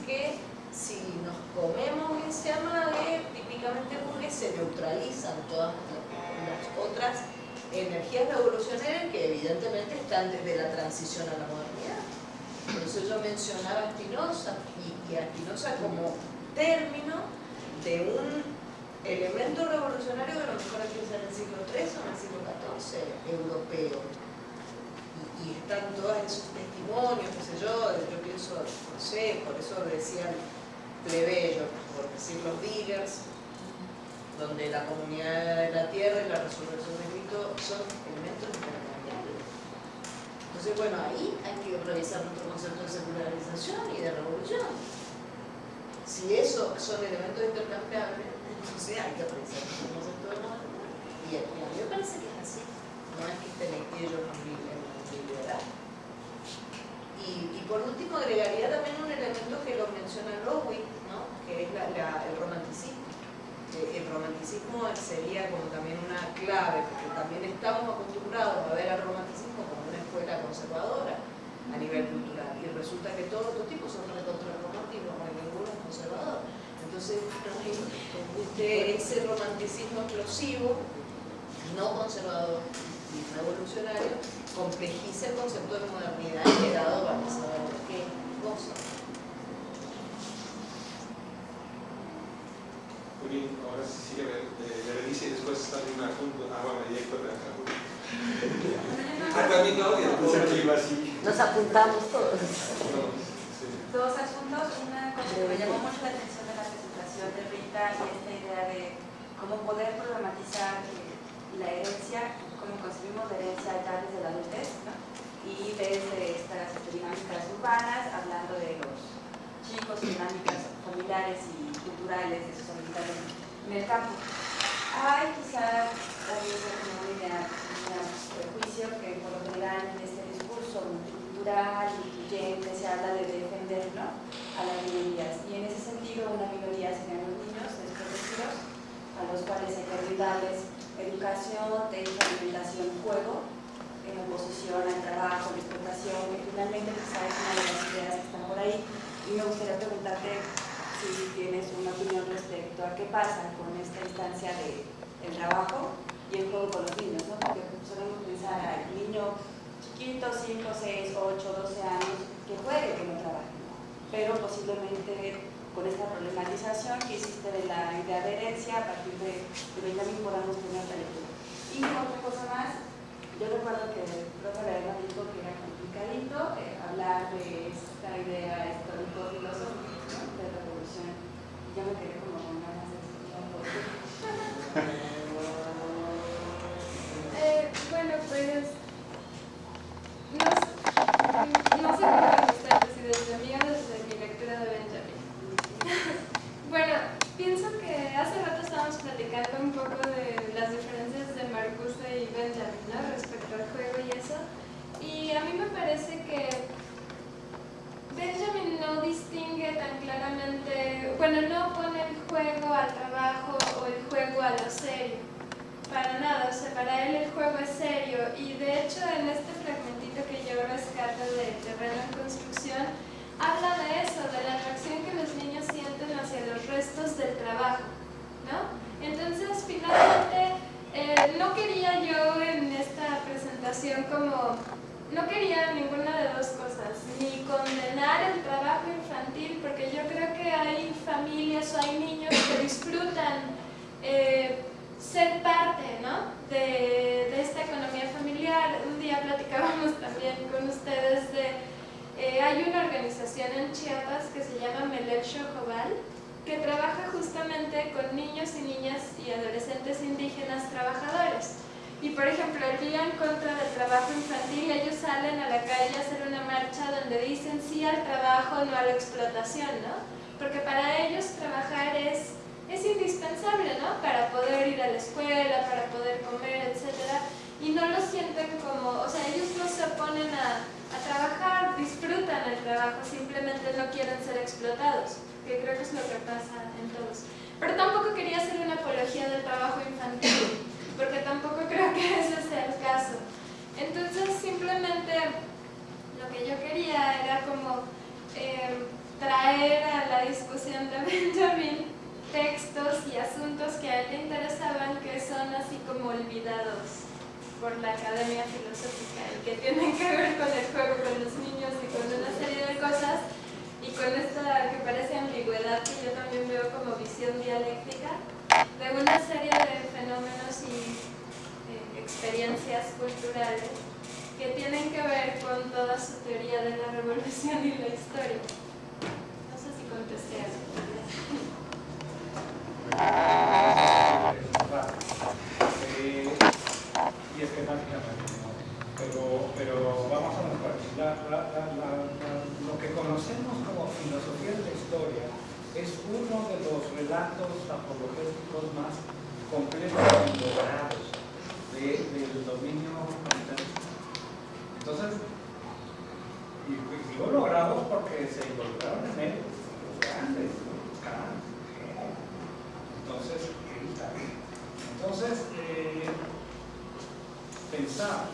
Speaker 4: que
Speaker 6: si nos comemos ese amague típicamente burgués se neutralizan todas las otras energías revolucionarias que evidentemente están desde la transición a la modernidad. Por eso yo mencionaba a Spinoza y, y a Spinoza como término de un elemento revolucionario que a lo mejor empieza en el siglo III o en el siglo XIV, europeo. Y, están todos esos testimonios, qué sé yo, yo pienso, no sé, por eso decían plebeyos, por decir los diggers, donde la comunidad de la tierra y la resurrección de Cristo son elementos intercambiables. Entonces, bueno, ahí hay que revisar nuestro concepto de secularización y de revolución. Si esos son elementos intercambiables, entonces hay que revisar nuestro concepto de modernidad. Y a, mí me parece que es así. No es que estén ellos en Y, por último agregaría también un elemento que lo menciona Lowick, ¿no? que es la- la- el romanticismo sería como también una clave, porque también estamos acostumbrados a ver al romanticismo como una escuela conservadora a nivel cultural, y resulta que todos los tipos son recontra romantismo, porque ninguno es conservador. Entonces, este, ese romanticismo explosivo, no conservador y no evolucionario, complejiza el concepto de modernidad y he dado, vamos a ver qué cosa.
Speaker 7: Muy bien, ahora sí sigue Berenice y después está en una junta, agua media y cuerda Ah, también Claudia.
Speaker 8: Nos apuntamos todos.
Speaker 9: Dos asuntos, una cosa que me llamó mucho la atención de la presentación de Rita y esta idea de cómo poder problematizar la herencia, cómo concebimos la herencia ya desde la adultez, ¿no? y desde estas dinámicas urbanas, hablando de los chicos, dinámicas familiares y culturales de sus en el campo. Hay quizás también una un prejuicio que por lo general en este discurso multicultural, incluyente, se habla de defender ¿no? a las minorías. Y en ese sentido, una minoría serían los niños desprotegidos, a los cuales hay que brindarles educación, técnica, alimentación, juego, en oposición al trabajo, la explotación, que finalmente quizás es una de las ideas que están por ahí. Y me gustaría preguntarte si tienes una opinión respecto a qué pasa con esta instancia del el trabajo y el juego con los niños, ¿no? Porque solemos pensar al niño chiquito, 5, 6, 8, 12 años, que juegue, que no trabaje, pero posiblemente con esta problematización que hiciste de la idea de herencia, a partir de, de Benjamin podamos tener otra lectura. Y otra cosa más, yo recuerdo que el profe Lerma dijo que era complicadito eh, hablar de esta idea histórico-filosófica yo me quedé como con ganas de
Speaker 4: datos apologéticos más completos y logrados del dominio capitalista. Entonces, y, y digo logrados porque se involucraron en él los grandes, los grandes. Entonces, entonces
Speaker 10: eh,
Speaker 7: pensar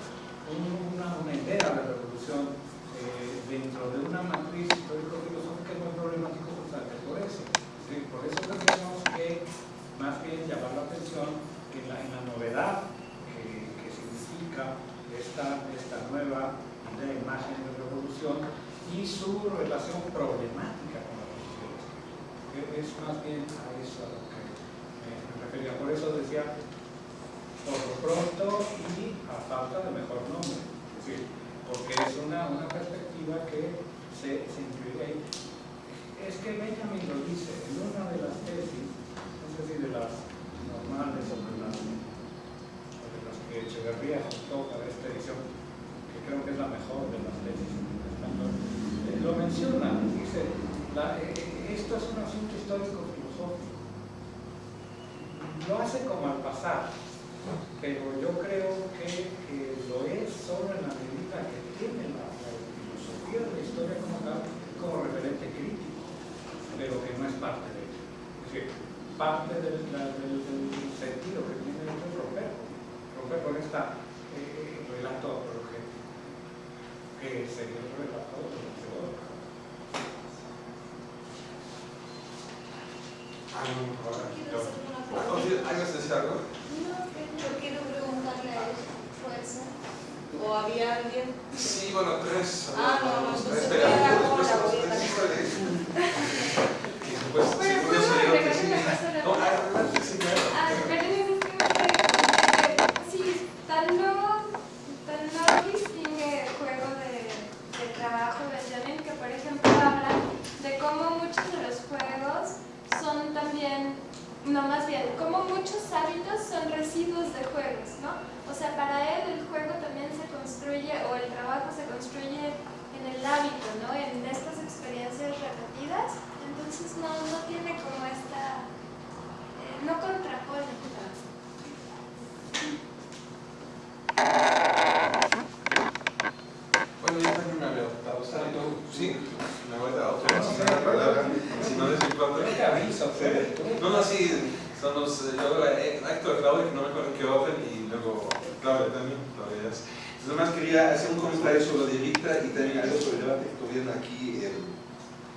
Speaker 7: y luego Claudia también, Claudia ya. Entonces, nomás quería hacer un comentario sobre lo de Rita y también algo sobre el debate que tuvieron aquí el,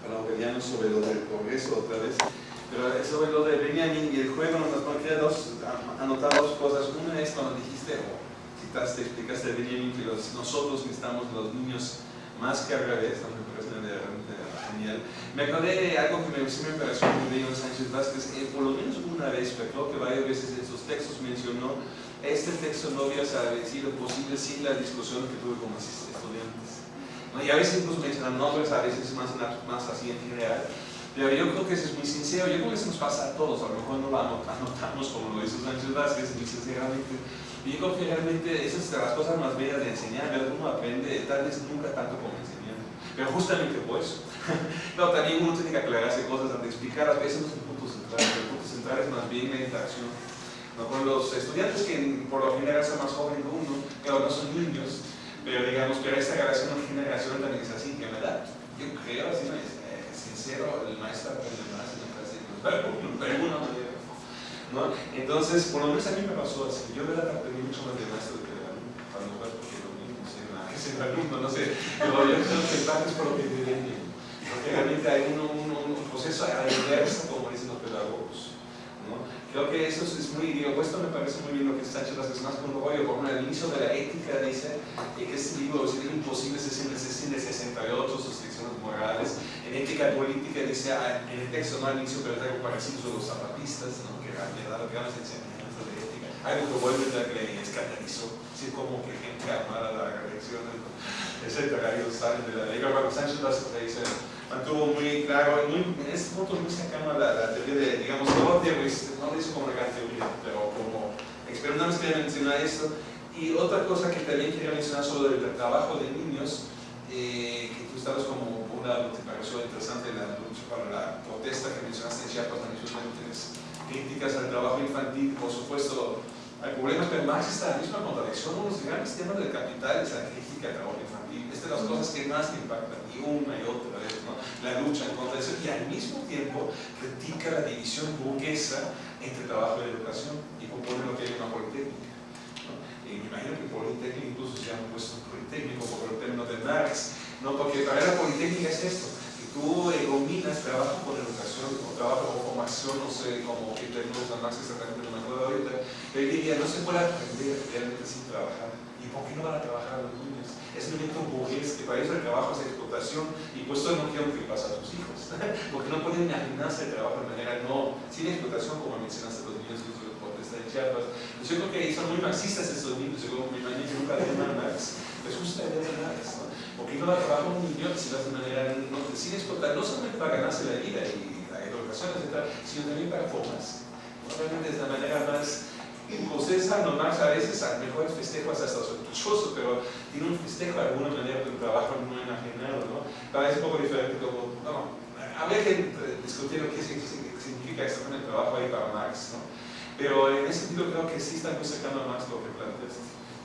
Speaker 7: Aureliano sobre lo del progreso otra vez. Pero sobre lo de Benjamin y el juego, nomás no quería dos, anotar dos cosas. Una es cuando dijiste, o citaste, explicaste a Benjamin que los- nosotros necesitamos los niños más que al revés, ¿no? Genial. Me acordé de algo que me, sí me pareció muy bello Sánchez Vázquez, eh, por lo menos una vez, pero creo que varias veces en sus textos mencionó, este texto no hubiera sido posible sin la discusión que tuve con mis estudiantes. ¿no? Y a veces incluso mencionan nombres, a veces más, más así en general. Pero yo creo que eso es muy sincero, yo creo que eso nos pasa a todos, a lo mejor no lo anot- anotamos como lo hizo Sánchez Vázquez, muy sinceramente. Y yo creo que realmente esas es de las cosas más bellas de enseñar, ver uno aprende, tal vez nunca tanto como enseñando, pero justamente por eso. no, también uno tiene que aclararse cosas antes de explicar, a veces no es el punto central, el punto central es más bien la interacción. ¿no? Con los estudiantes que por lo general son más jóvenes que uno, claro, no son niños, pero digamos, pero esta relación generación también es así, que me da, yo creo, así no es, eh, sincero, el maestro aprende más los ¿no? Entonces, por lo menos a mí me pasó así. Yo verdad aprendí mucho más de maestro que de alumno. A lo mejor porque lo mismo, no sé, nada, es el alumno, no sé. Pero yo creo que parte es por lo que viví Porque realmente hay un, un, proceso a la inversa, como dicen los pedagogos. ¿no? Creo que eso es muy, digo, esto me parece muy bien lo que Sánchez Vázquez más con rollo, por el inicio de la ética dice eh, que este libro es imposible, se siente 68, sus ficciones morales. En ética política dice, ah, en el texto no al inicio, pero algo parecido a los zapatistas, ¿no? que han dado grandes enseñanzas de ética. Algo que vuelve a que le escandalizó, así como que gente armada la reelección, etcétera, ellos salen de la. Pero bueno, Sánchez dice, mantuvo muy claro, muy, en este punto muy cercano a la, la teoría de, digamos, no, teoría, no lo hizo como una teoría, pero como experimentamos quería mencionar esto. Y otra cosa que también quería mencionar sobre el trabajo de niños, eh, que tú estabas como una, te pareció interesante la lucha para la protesta que mencionaste en Chiapas, también sus críticas al trabajo infantil, por supuesto, hay problemas, pero Marx está la misma contradicción, uno de los grandes temas del capital es la crítica al trabajo infantil, es de las cosas que más impactan, y una y otra vez, ¿no? la lucha en contra de eso, y al mismo tiempo critica la división burguesa entre trabajo y educación, y propone lo que hay una politécnica. ¿no? Y me imagino que politécnico incluso se llama puesto politécnico por el término de Marx, ¿no? porque para la politécnica es esto, que
Speaker 11: tú eh, combinas trabajo con educación, o trabajo con formación, no sé, como que tenemos a Max exactamente, acuerdo ahorita, diría, no se puede aprender realmente sin trabajar. ¿Y por qué no van a trabajar los niños? Es un elemento burgués que para ellos el trabajo es explotación y pues no quiero que pase a sus hijos, porque no pueden imaginarse el trabajo de manera no, sin explotación como mencionaste los niños que de Chiapas. Pues yo creo que son muy marxistas estos niños, yo imagino que nunca leen a Marx, pues justo la idea de Marx, ¿no? Porque no va a trabajar un niño si lo hace de manera no, sin explotar, no solamente para ganarse la vida y la educación, etc., sino también para formarse. ¿No? Realmente es la manera más José no Marx a veces a mejor festejo hasta sospechoso, pero tiene un festejo de alguna manera de un trabajo no imaginado, ¿no? Parece un poco diferente como, no, habría que discutir lo que significa exactamente el trabajo ahí para Marx, ¿no? Pero en ese sentido creo que sí está muy cercano a Marx lo que planteas.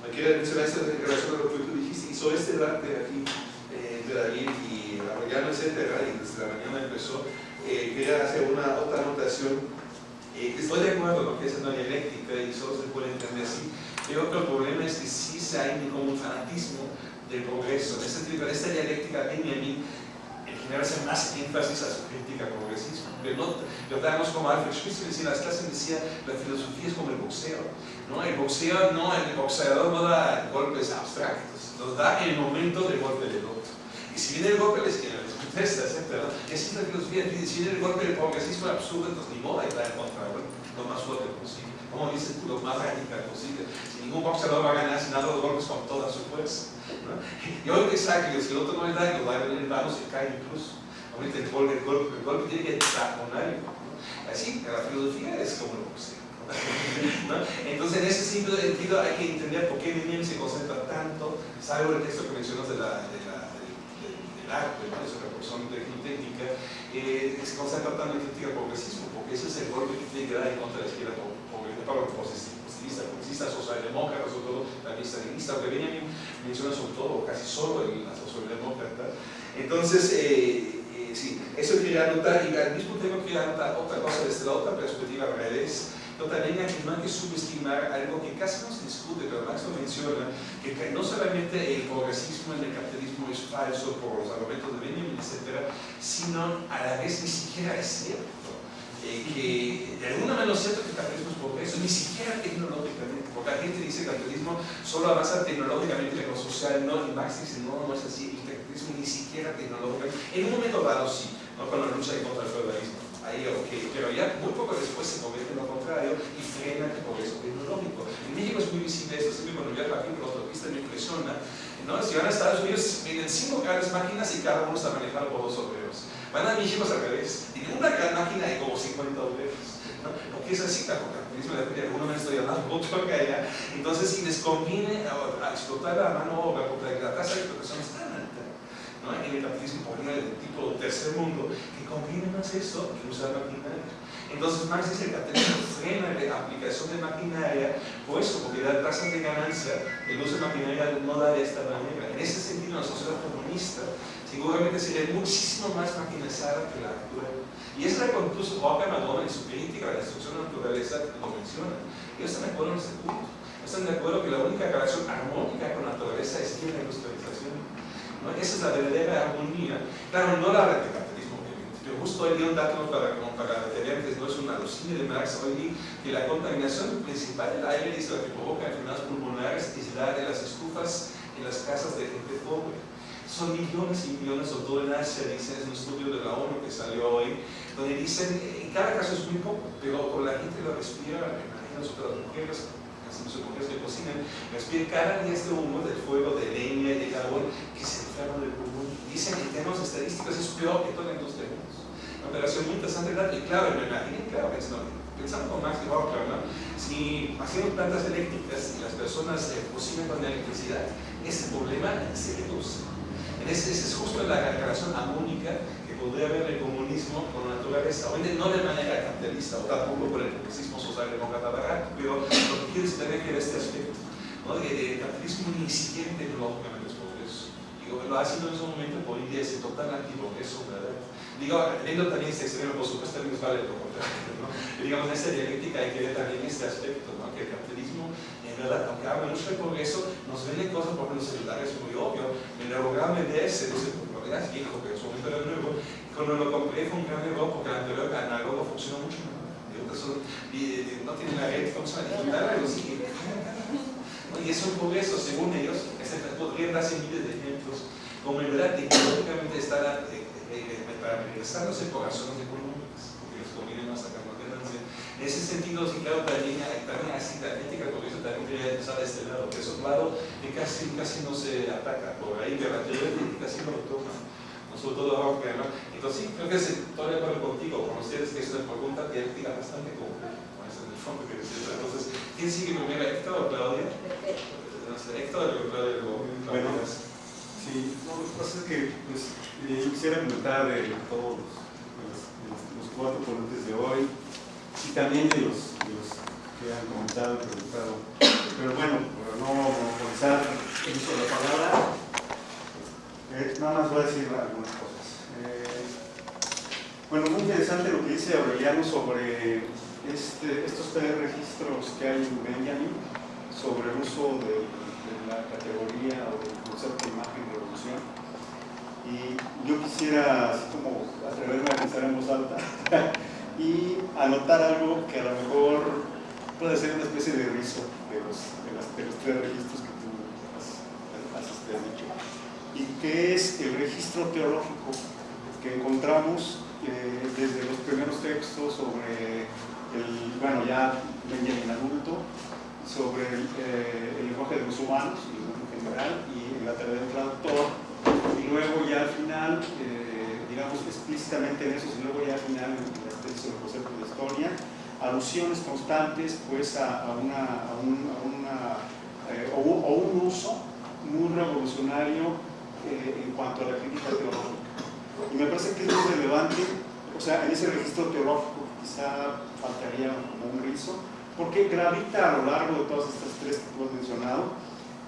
Speaker 7: Quiero mencionar esto en relación a lo que tú dijiste, hizo este debate aquí eh, entre David y Arroyano, etcétera, y desde la mañana empezó, eh, quería hacer una otra anotación eh, estoy de acuerdo con que es una dialéctica y solo se puede entender así. Yo creo que el problema es que sí se hay como un fanatismo del progreso. Tipo, esta dialéctica a mí en general hace más énfasis a su crítica al progresismo. Pero no, lo como Alfred Schweitzer decía, las clases decía, la filosofía es como el boxeo. ¿no? El boxeo, no, el boxeador no da golpes abstractos, los da en el momento del golpe del otro. Y si viene el golpe de la izquierda, esta, etc. Así es la filosofía, si viene el golpe del progresismo absurdo, entonces ni modo de estar en contra, lo más fuerte posible. Como dices tú, lo más radical posible. Si ningún boxeador va a ganar sin dar los golpes con toda su fuerza. ¿no? Y hoy que saque, si el otro no le da, lo va a venir manos y cae incluso. Ahorita el golpe, el golpe, el golpe tiene que algo. ¿no? Así, la filosofía es como el boxeo. ¿No? Entonces, en ese sentido hay que entender por qué Lenin se concentra tanto, salvo el texto que mencionas de la, de la, arte, ¿no? Eso son técnica, eh, se concentra tanto en crítica progresismo, porque ese es el golpe que tiene que dar en contra de la izquierda progresista, socialdemócrata, sobre todo la stalinista, que Benjamin menciona sobre todo, casi solo el, la socialdemócrata. Entonces, eh, eh, sí, eso quería anotar, y al mismo tiempo quería anotar otra cosa desde la otra perspectiva al revés, pero también aquí no hay que subestimar algo que casi no se discute, pero Max lo menciona, que no solamente el progresismo en el capitalismo es falso por los argumentos de Benjamin, etc., sino a la vez ni siquiera es cierto. Eh, que de alguna manera es cierto que el capitalismo es progreso, ni siquiera tecnológicamente, porque la gente dice que el capitalismo solo avanza tecnológicamente lo social no, y Marx dice no, no es así, el capitalismo ni siquiera tecnológicamente, en un momento dado sí, ¿no? la lucha contra el feudalismo ahí ok, pero ya muy poco después se convierte en lo contrario y frena el progreso tecnológico. En México es muy visible esto, siempre cuando viajo aquí por autopista me impresiona, ¿no? si van a Estados Unidos vienen cinco grandes máquinas y cada uno está manejado por dos obreros. Van a México al revés, tienen una gran máquina y como 50 obreros. ¿no? Porque es así, de alguna manera estoy hablando mucho acá allá. Entonces, si les conviene a, explotar la mano obra, porque la tasa de explotación es tan ¿no? en el capitalismo, ejemplo, del tipo tercer mundo, conviene más eso que usar maquinaria. Entonces Marx dice que el capitalismo frena la aplicación de maquinaria, por eso, porque da tasas de ganancia, el uso de maquinaria no da de esta manera. En ese sentido, la sociedad comunista seguramente sería muchísimo más maquinizada que la actual. Y es la que incluso Roca Madonna en su crítica a la destrucción de la naturaleza lo menciona. Ellos están de acuerdo en este punto. Están de acuerdo que la única relación armónica con la naturaleza es la industrialización. ¿No? Esa es la verdadera armonía. Claro, no la vertical yo justo hoy di un dato para, para detener que no es una alucina de Marx, hoy di que la contaminación principal del aire es la que provoca enfermedades pulmonares es la de las estufas en las casas de gente pobre. Son millones y millones, sobre todo en Asia, dice, es un estudio de la ONU que salió hoy, donde dicen, en cada caso es muy poco, pero con la gente lo respira, imagínense sobre las mujeres, las mujeres que cocinan, respiran cada día este humo del fuego, de leña y de carbón que se enferman del. Dicen en términos estadísticos es peor que toda la industria operación muy interesante, y claro, me imaginé, claro, pensando con Max y Rocker, ¿no? si haciendo plantas eléctricas y las personas eh, cocinan con electricidad, ese problema se reduce. Esa es justo la relación armónica que podría haber el comunismo con la naturaleza, obviamente no de manera capitalista o tampoco por el progresismo socialdemócrata barato, pero lo que quiere decir también que este aspecto, ¿no? de, de capitalismo es. Digo, lo sido en ese momento por India ese total antiprogreso, ¿verdad? Digo, teniendo también este extremo, por supuesto, también vale lo contrario, ¿no? Y digamos, en esta dialéctica hay que ver también este aspecto, ¿no? Que el capitalismo, en verdad, aunque habla mucho de progreso, nos vende cosas, por ejemplo, celular es muy obvio, el lograr venderse, no sé, ya es viejo, pero en su momento era nuevo. Cuando lo compré fue un gran error porque el anterior análogo funcionó mucho mejor. Y no tiene la red, funciona digital, pero sí. Y es un progreso, según ellos, podrían darse miles de ejemplos, como en verdad tecnológicamente estar eh, eh, eh, para regresarse por razones económicas, porque les conviene más sacar más ganancia. En ese sentido, sí, claro, también, también así, la ética por eso también quería empezar de este lado, que es un lado que casi, casi no se ataca por ahí, pero la teoría ética sí lo toma sobre todo ahora que ¿no? Entonces sí, creo que estoy de acuerdo contigo, con ustedes que es una pregunta dialéctica bastante compleja, en el fondo que decía. Entonces, ¿quién sigue primero, Héctor o Claudia? No sé, Héctor o Claudia o
Speaker 12: Bueno, sí, no, lo que pasa es que pues, eh, yo quisiera comentar de todos los, los, cuatro ponentes de hoy y también de los, los que han comentado y preguntado. Pero bueno, para no monopolizar el uso de la palabra, eh, nada más voy a decir algunas cosas. Eh, bueno, muy interesante lo que dice Aureliano sobre este, estos tres registros que hay en Benjamin sobre el uso de, la categoría o del concepto de imagen de evolución. Y yo quisiera, así como atreverme a pensar en voz alta y anotar algo que a lo mejor puede ser una especie de rizo de los, de los tres registros que tú has, has dicho y que es el registro teológico que encontramos eh, desde los primeros textos sobre el, bueno, ya Benjamin adulto, sobre el, eh, el, lenguaje de los humanos, en general, y la tarea del traductor, y luego ya al final, eh, digamos explícitamente en eso, y luego ya al final en la extensión del concepto de historia, alusiones constantes pues a, una, a un, a una o, o un uso muy revolucionario eh, en cuanto a la crítica teológica. Y me parece que es muy relevante, o sea, en ese registro teológico quizá faltaría como un rizo, porque gravita a lo largo de todas estas tres que tú has mencionado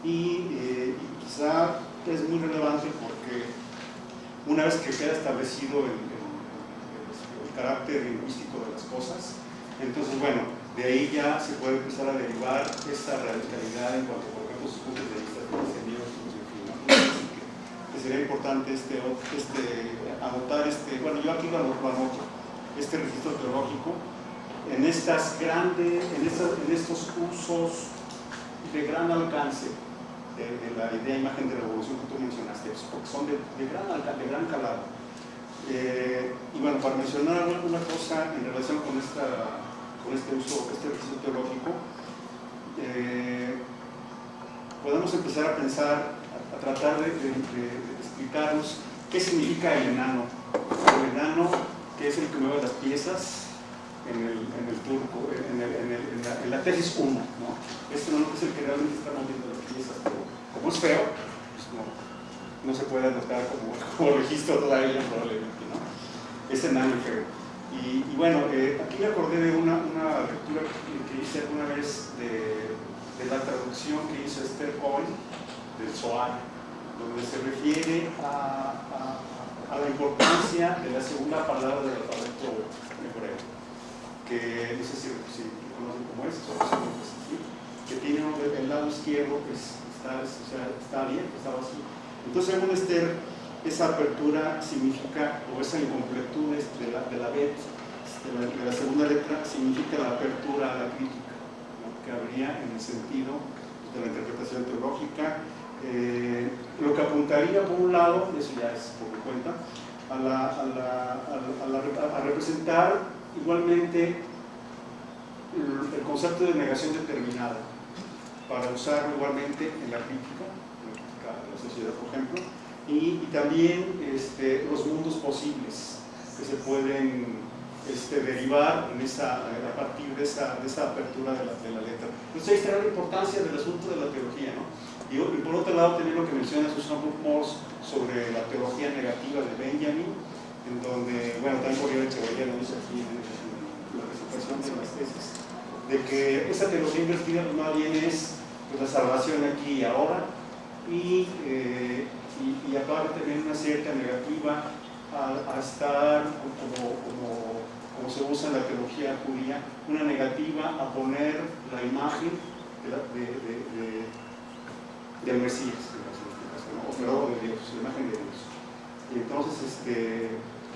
Speaker 12: y, eh, quizá es muy relevante porque una vez que queda establecido el, carácter lingüístico de las cosas, entonces bueno, de ahí ya se puede empezar a derivar esta radicalidad en cuanto, por ejemplo, sus puntos de vista sería importante este, este, anotar, este, bueno, yo aquí lo anoto, este registro teológico, en, estas grandes, en, estos usos de gran alcance de, la idea imagen de revolución que tú mencionaste, porque son de, gran, de gran calado. Eh, y bueno, para mencionar una cosa en relación con, esta, con este uso, este registro teológico, eh, podemos empezar a pensar, a, tratar de, explicarnos qué significa el enano. El enano, que es el que mueve las piezas en el, en el turco, en, la, tesis 1. ¿no? Este enano es el que realmente está moviendo las piezas, pero como es feo, pues no, no, se puede anotar como, como registro todavía probablemente. ¿no? Es enano feo. Y, y bueno, eh, aquí me acordé de una, una lectura que, hice alguna vez de, de, la traducción que hizo Esther Cohen del Zohar donde se refiere a, la importancia de la segunda palabra del alfabeto hebreo, que no sé si, si conocen cómo es, que tiene el lado izquierdo que está, o sea, está bien, está vacío. Entonces, según Esther, esa apertura significa, o esa incompletud de la, de la bet, de la, de la segunda letra, significa la apertura a la crítica, que habría en el sentido de la interpretación teológica eh, lo que apuntaría por un lado, eso ya es por mi cuenta, a, la, a, la, a, representar igualmente el, concepto de negación determinada para usarlo igualmente en la crítica, en la crítica de la sociedad, por ejemplo, y, y también este, los mundos posibles que se pueden este, derivar en esa, a partir de esa, de esa apertura de la, de la letra. Entonces ahí está la importancia del asunto de la teología, ¿no? Y, por otro lado, también lo que menciona Susan Morse sobre la teología negativa de Benjamin, en donde, bueno, también Gabriel Echeverría lo dice aquí en, la presentación de las tesis, de que esa teología invertida más bien es pues, la salvación aquí y ahora, y, eh, y, y, aparte también una cierta negativa a, estar como, como, como, se usa en la teología judía, una negativa a poner la imagen de del Mesías, o de Dios, la imagen de Dios. Y entonces, este,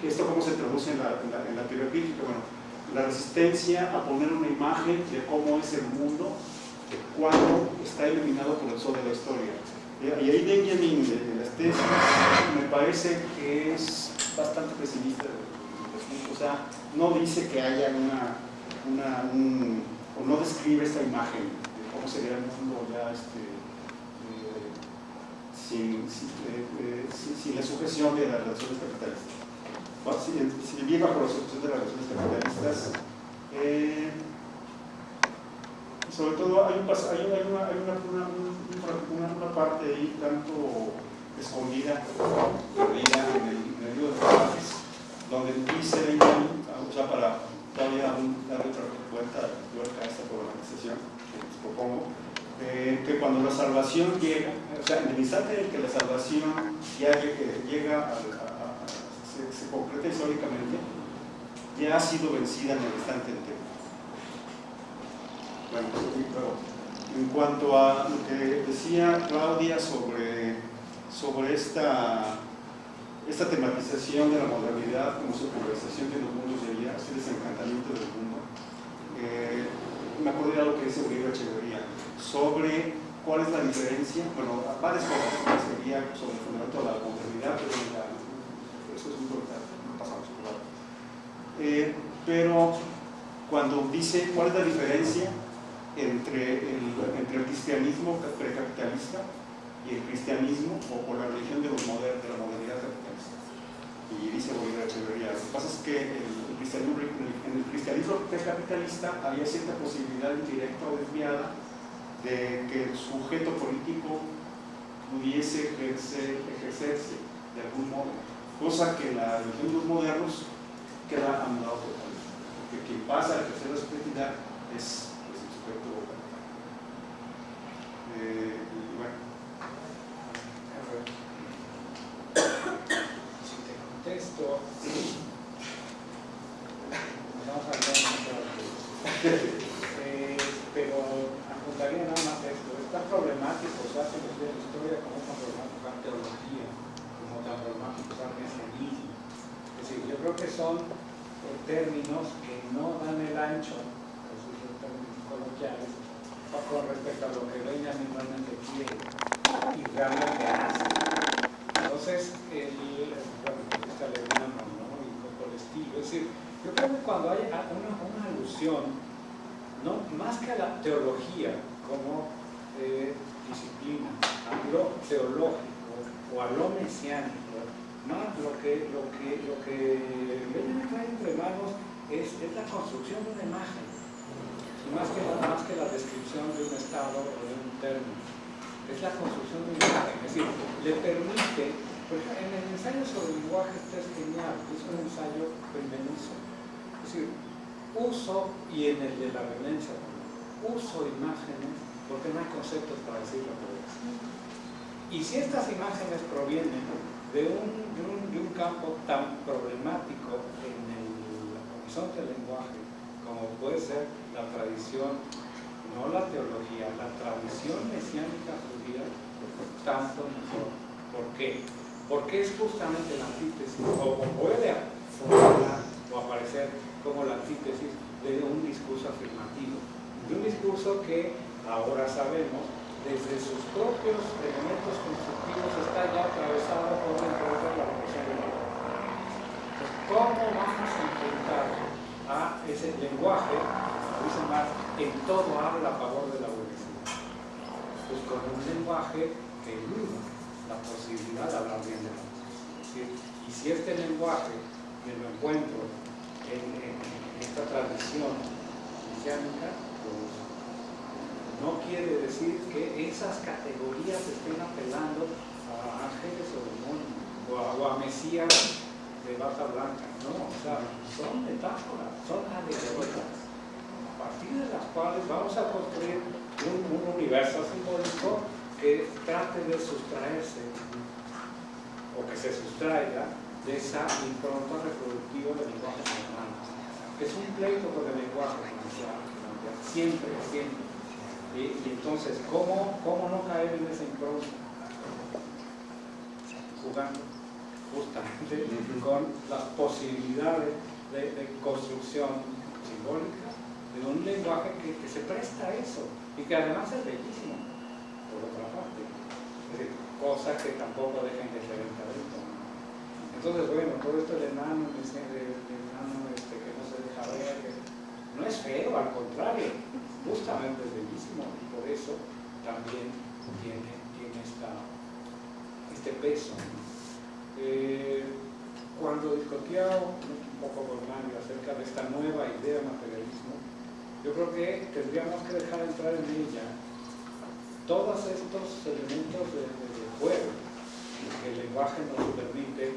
Speaker 12: ¿esto cómo se traduce en la, en la, teoría crítica? Bueno, la resistencia a poner una imagen de cómo es el mundo cuando está iluminado por el sol de la historia. Y ahí Benjamin, de, las tesis, me parece que es bastante pesimista. O sea, no dice que haya una, una o no describe esta imagen de cómo sería el mundo ya este, sin, eh, eh, sin, la sujeción de las relaciones capitalistas. si, si vive bajo la sujeción de las relaciones capitalistas, sobre todo hay, un, hay, una, hay una, una, una, parte ahí tanto escondida, perdida en el, en el libro de Pajes, donde dice o sea, para todavía darle otra vuelta a esta programación que les propongo, eh, que cuando la salvación llega, o sea, en el instante en que la salvación ya llega, a, se, concreta históricamente, ya ha sido vencida en el instante entero. Bueno, en cuanto a lo que decía Claudia sobre, sobre esta esta tematización de la modernidad como su conversación de los mundos de ayer, este desencantamiento del mundo, eh, me acordé de algo que dice Uribe Echeverría sobre cuál es la diferencia, bueno, varias cosas sería sobre el fundamento de la modernidad, pero eso es muy importante, no pasamos por eh, pero cuando dice cuál es la diferencia entre el, entre el cristianismo precapitalista y el cristianismo o, o la religión de, los moder, de la modernidad y dice Bolívar Echeverría. Lo que pasa es que el cristianismo, en el cristianismo capitalista había cierta posibilidad indirecta o desviada de que el sujeto político pudiese ejercer, ejercerse de algún modo, cosa que la religión de los modernos queda anulado totalmente, porque quien pasa a ejercer la subjetividad es
Speaker 4: cuales vamos a construir un universo simbólico que trate de sustraerse o que se sustraiga de esa impronta reproductiva del lenguaje humano. Es un pleito con el lenguaje siempre, siempre. Y, entonces, ¿cómo, ¿cómo no caer en esa impronta? Jugando. justamente con las posibilidades de, construcción simbólica de un lenguaje que, se presta a eso y que además es bellísimo, por otra parte. Es decir, cosas que tampoco dejen de ser el talento. Entonces, bueno, todo esto del enano este, que no se deja ver, no es feo, al contrario, justamente es bellísimo y por eso también tiene, tiene esta, este peso. Eh, cuando discutía un poco con Mario acerca de esta nueva idea de materialismo, yo creo que tendríamos que dejar entrar en ella todos estos elementos de, juego que el lenguaje nos permite,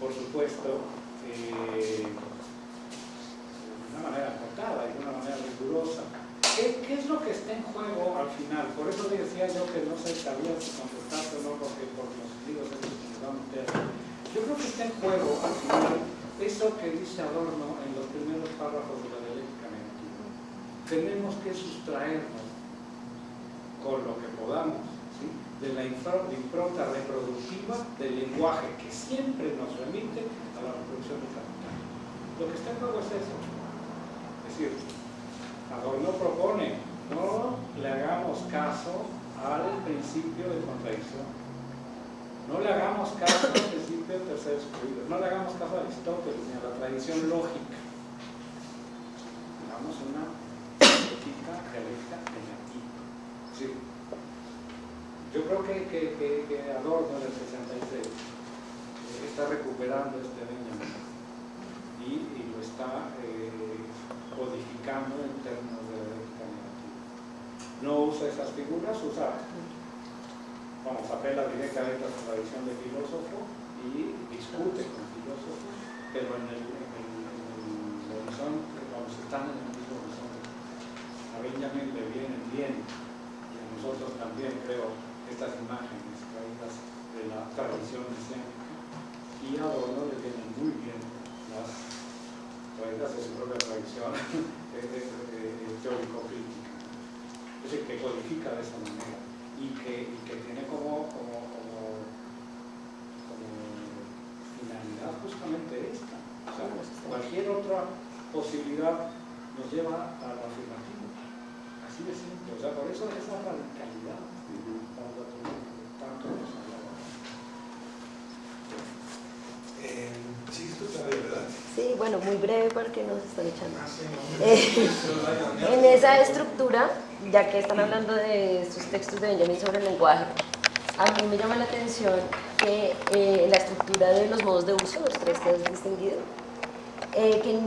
Speaker 4: por supuesto, eh, de una manera cortada y de una manera rigurosa. ¿Qué, ¿Qué, es lo que está en juego al final? Por eso decía yo que no se sabía si contestaste o no, porque por los libros que nos meter yo creo que está en juego al final eso que dice Adorno en los primeros párrafos de la. Tenemos que sustraernos con lo que podamos de la impronta reproductiva del lenguaje que siempre nos remite a la reproducción del capital. Lo que está en juego es eso. Es decir, Adorno propone no le hagamos caso al principio de contradicción no le hagamos caso al principio del tercer excluido, no le hagamos caso a Aristóteles ni a la tradición lógica. Hagamos una dialéctica negativa. Sí. Yo creo que, que, que, Adorno en el 66 está recuperando este Benjamin y, lo está eh, codificando en términos de dialéctica negativa. No usa esas figuras, usa vamos, apela directamente a la tradición de filósofo y discute con filósofos, pero en el, en el, horizonte, vamos, están en el. A Benjamin le vienen bien, y a nosotros también, creo, estas imágenes traídas de la tradición escénica, y a Adorno le vienen muy bien las traídas de su propia tradición teórico-crítica. Es decir, que codifica de esa manera y que, tiene como, finalidad justamente esta. Cualquier otra posibilidad nos lleva a la afirmativo. Así de simple. O sea, por eso esa radicalidad tanto nos
Speaker 7: eh, sí, verdad.
Speaker 8: Bueno, muy breve porque nos están echando. Eh, en esa estructura ya que están hablando de estos textos de Benjamin sobre el lenguaje, a mí me llama la atención que eh, la estructura de los modos de uso, los tres que has distinguido, eh, que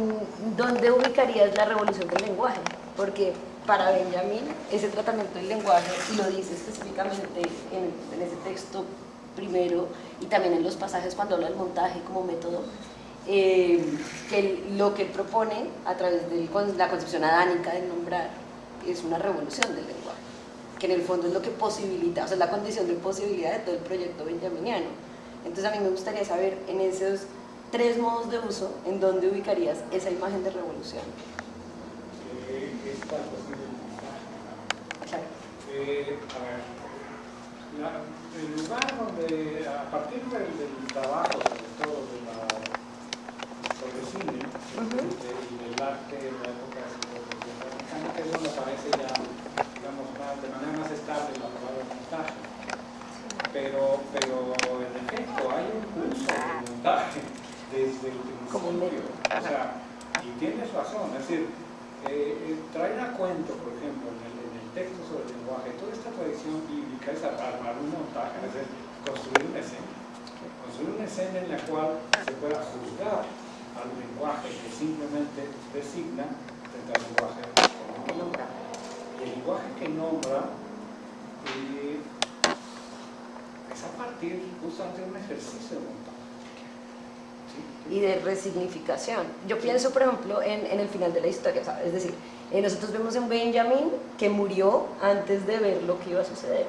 Speaker 8: ¿dónde ubicarías la revolución del lenguaje? Porque para Benjamin ese tratamiento del lenguaje, y lo dice específicamente en, ese texto primero y también en los pasajes cuando habla del montaje como método, eh, que lo que propone a través de la concepción adánica del nombrar es una revolución del lenguaje, que en el fondo es lo que posibilita, o sea, es la condición de posibilidad de todo el proyecto benjaminiano. Entonces a mí me gustaría saber en esos tres modos de uso, ¿en dónde ubicarías esa imagen de revolución?
Speaker 4: Eh, a ver, el lugar donde, a partir del, trabajo, sobre todo de la, sobre el cine y del arte de la época que eso me parece ya, digamos, de manera más estable la palabra montaje. Pero, pero en efecto, hay un curso de montaje desde el principio. O sea, y tienes razón, es decir, eh, eh, traer a cuento, por ejemplo, en texto sobre el lenguaje, toda esta tradición bíblica es armar un montaje, es decir, construir una escena. Construir una escena en la cual se pueda juzgar al lenguaje que simplemente designa frente al lenguaje el lenguaje que nombra eh, es a partir justamente de un ejercicio de montaje.
Speaker 8: Y de resignificación. Yo pienso, por ejemplo, en, en el final de la historia, es decir, eh, nosotros vemos en Benjamin que murió antes de ver lo que iba a suceder.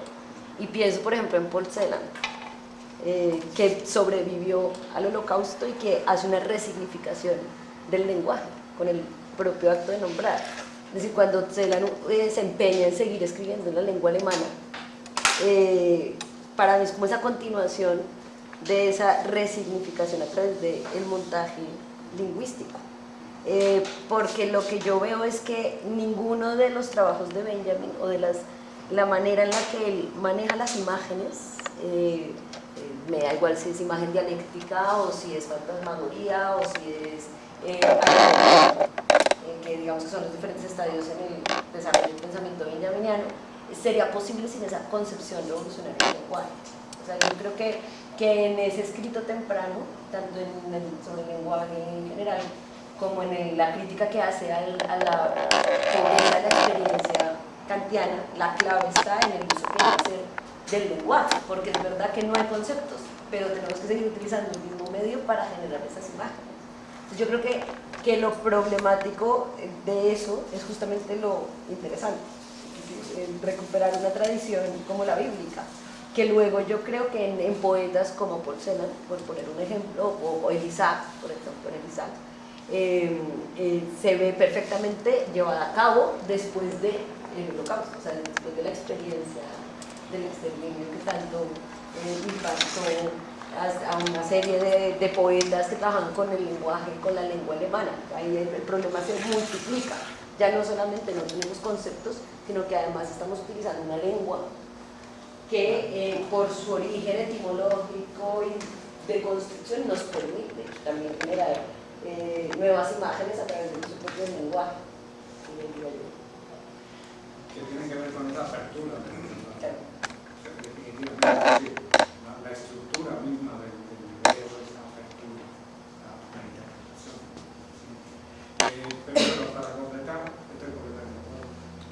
Speaker 8: Y pienso, por ejemplo, en Paul Celan, eh, que sobrevivió al holocausto y que hace una resignificación del lenguaje con el propio acto de nombrar. Es decir, cuando Celan eh, se empeña en seguir escribiendo en la lengua alemana, eh, para mí es como esa continuación de esa resignificación a través del montaje lingüístico. Eh, porque lo que yo veo es que ninguno de los trabajos de Benjamin o de las, la manera en la que él maneja las imágenes, eh, eh, me da igual si es imagen dialéctica o si es fantasmagoría o si es que digamos que son los diferentes estadios en el desarrollo del pensamiento benjaminiano, sería posible sin esa concepción revolucionaria del lenguaje. O sea, yo creo que, que en ese escrito temprano, tanto en sobre el lenguaje en general, como en la crítica que hace a la pobreza la experiencia kantiana, la clave está en el uso que hacer del lenguaje, porque es verdad que no hay conceptos, pero tenemos que seguir utilizando el mismo medio para generar esas imágenes. Entonces yo creo que, que lo problemático de eso es justamente lo interesante, recuperar una tradición como la bíblica, que luego yo creo que en, poetas como Porcelan, por poner un ejemplo, o, o por ejemplo, en Elisac, eh, eh, se ve perfectamente llevada a cabo después del de holocausto, o sea, después de la experiencia del exterminio que tanto eh, impactó a, una serie de, poetas que trabajan con el lenguaje, con la lengua alemana. Ahí el, problema se multiplica. Ya no solamente no tenemos conceptos, sino que además estamos utilizando una lengua que por su origen etimológico y de construcción nos permite también generar eh, nuevas imágenes a través de su propio lenguaje.
Speaker 4: Que tienen que ver con esa apertura. Claro. la, estructura misma del, video es esa apertura a la interpretación. Eh, pero para completar, estoy completando.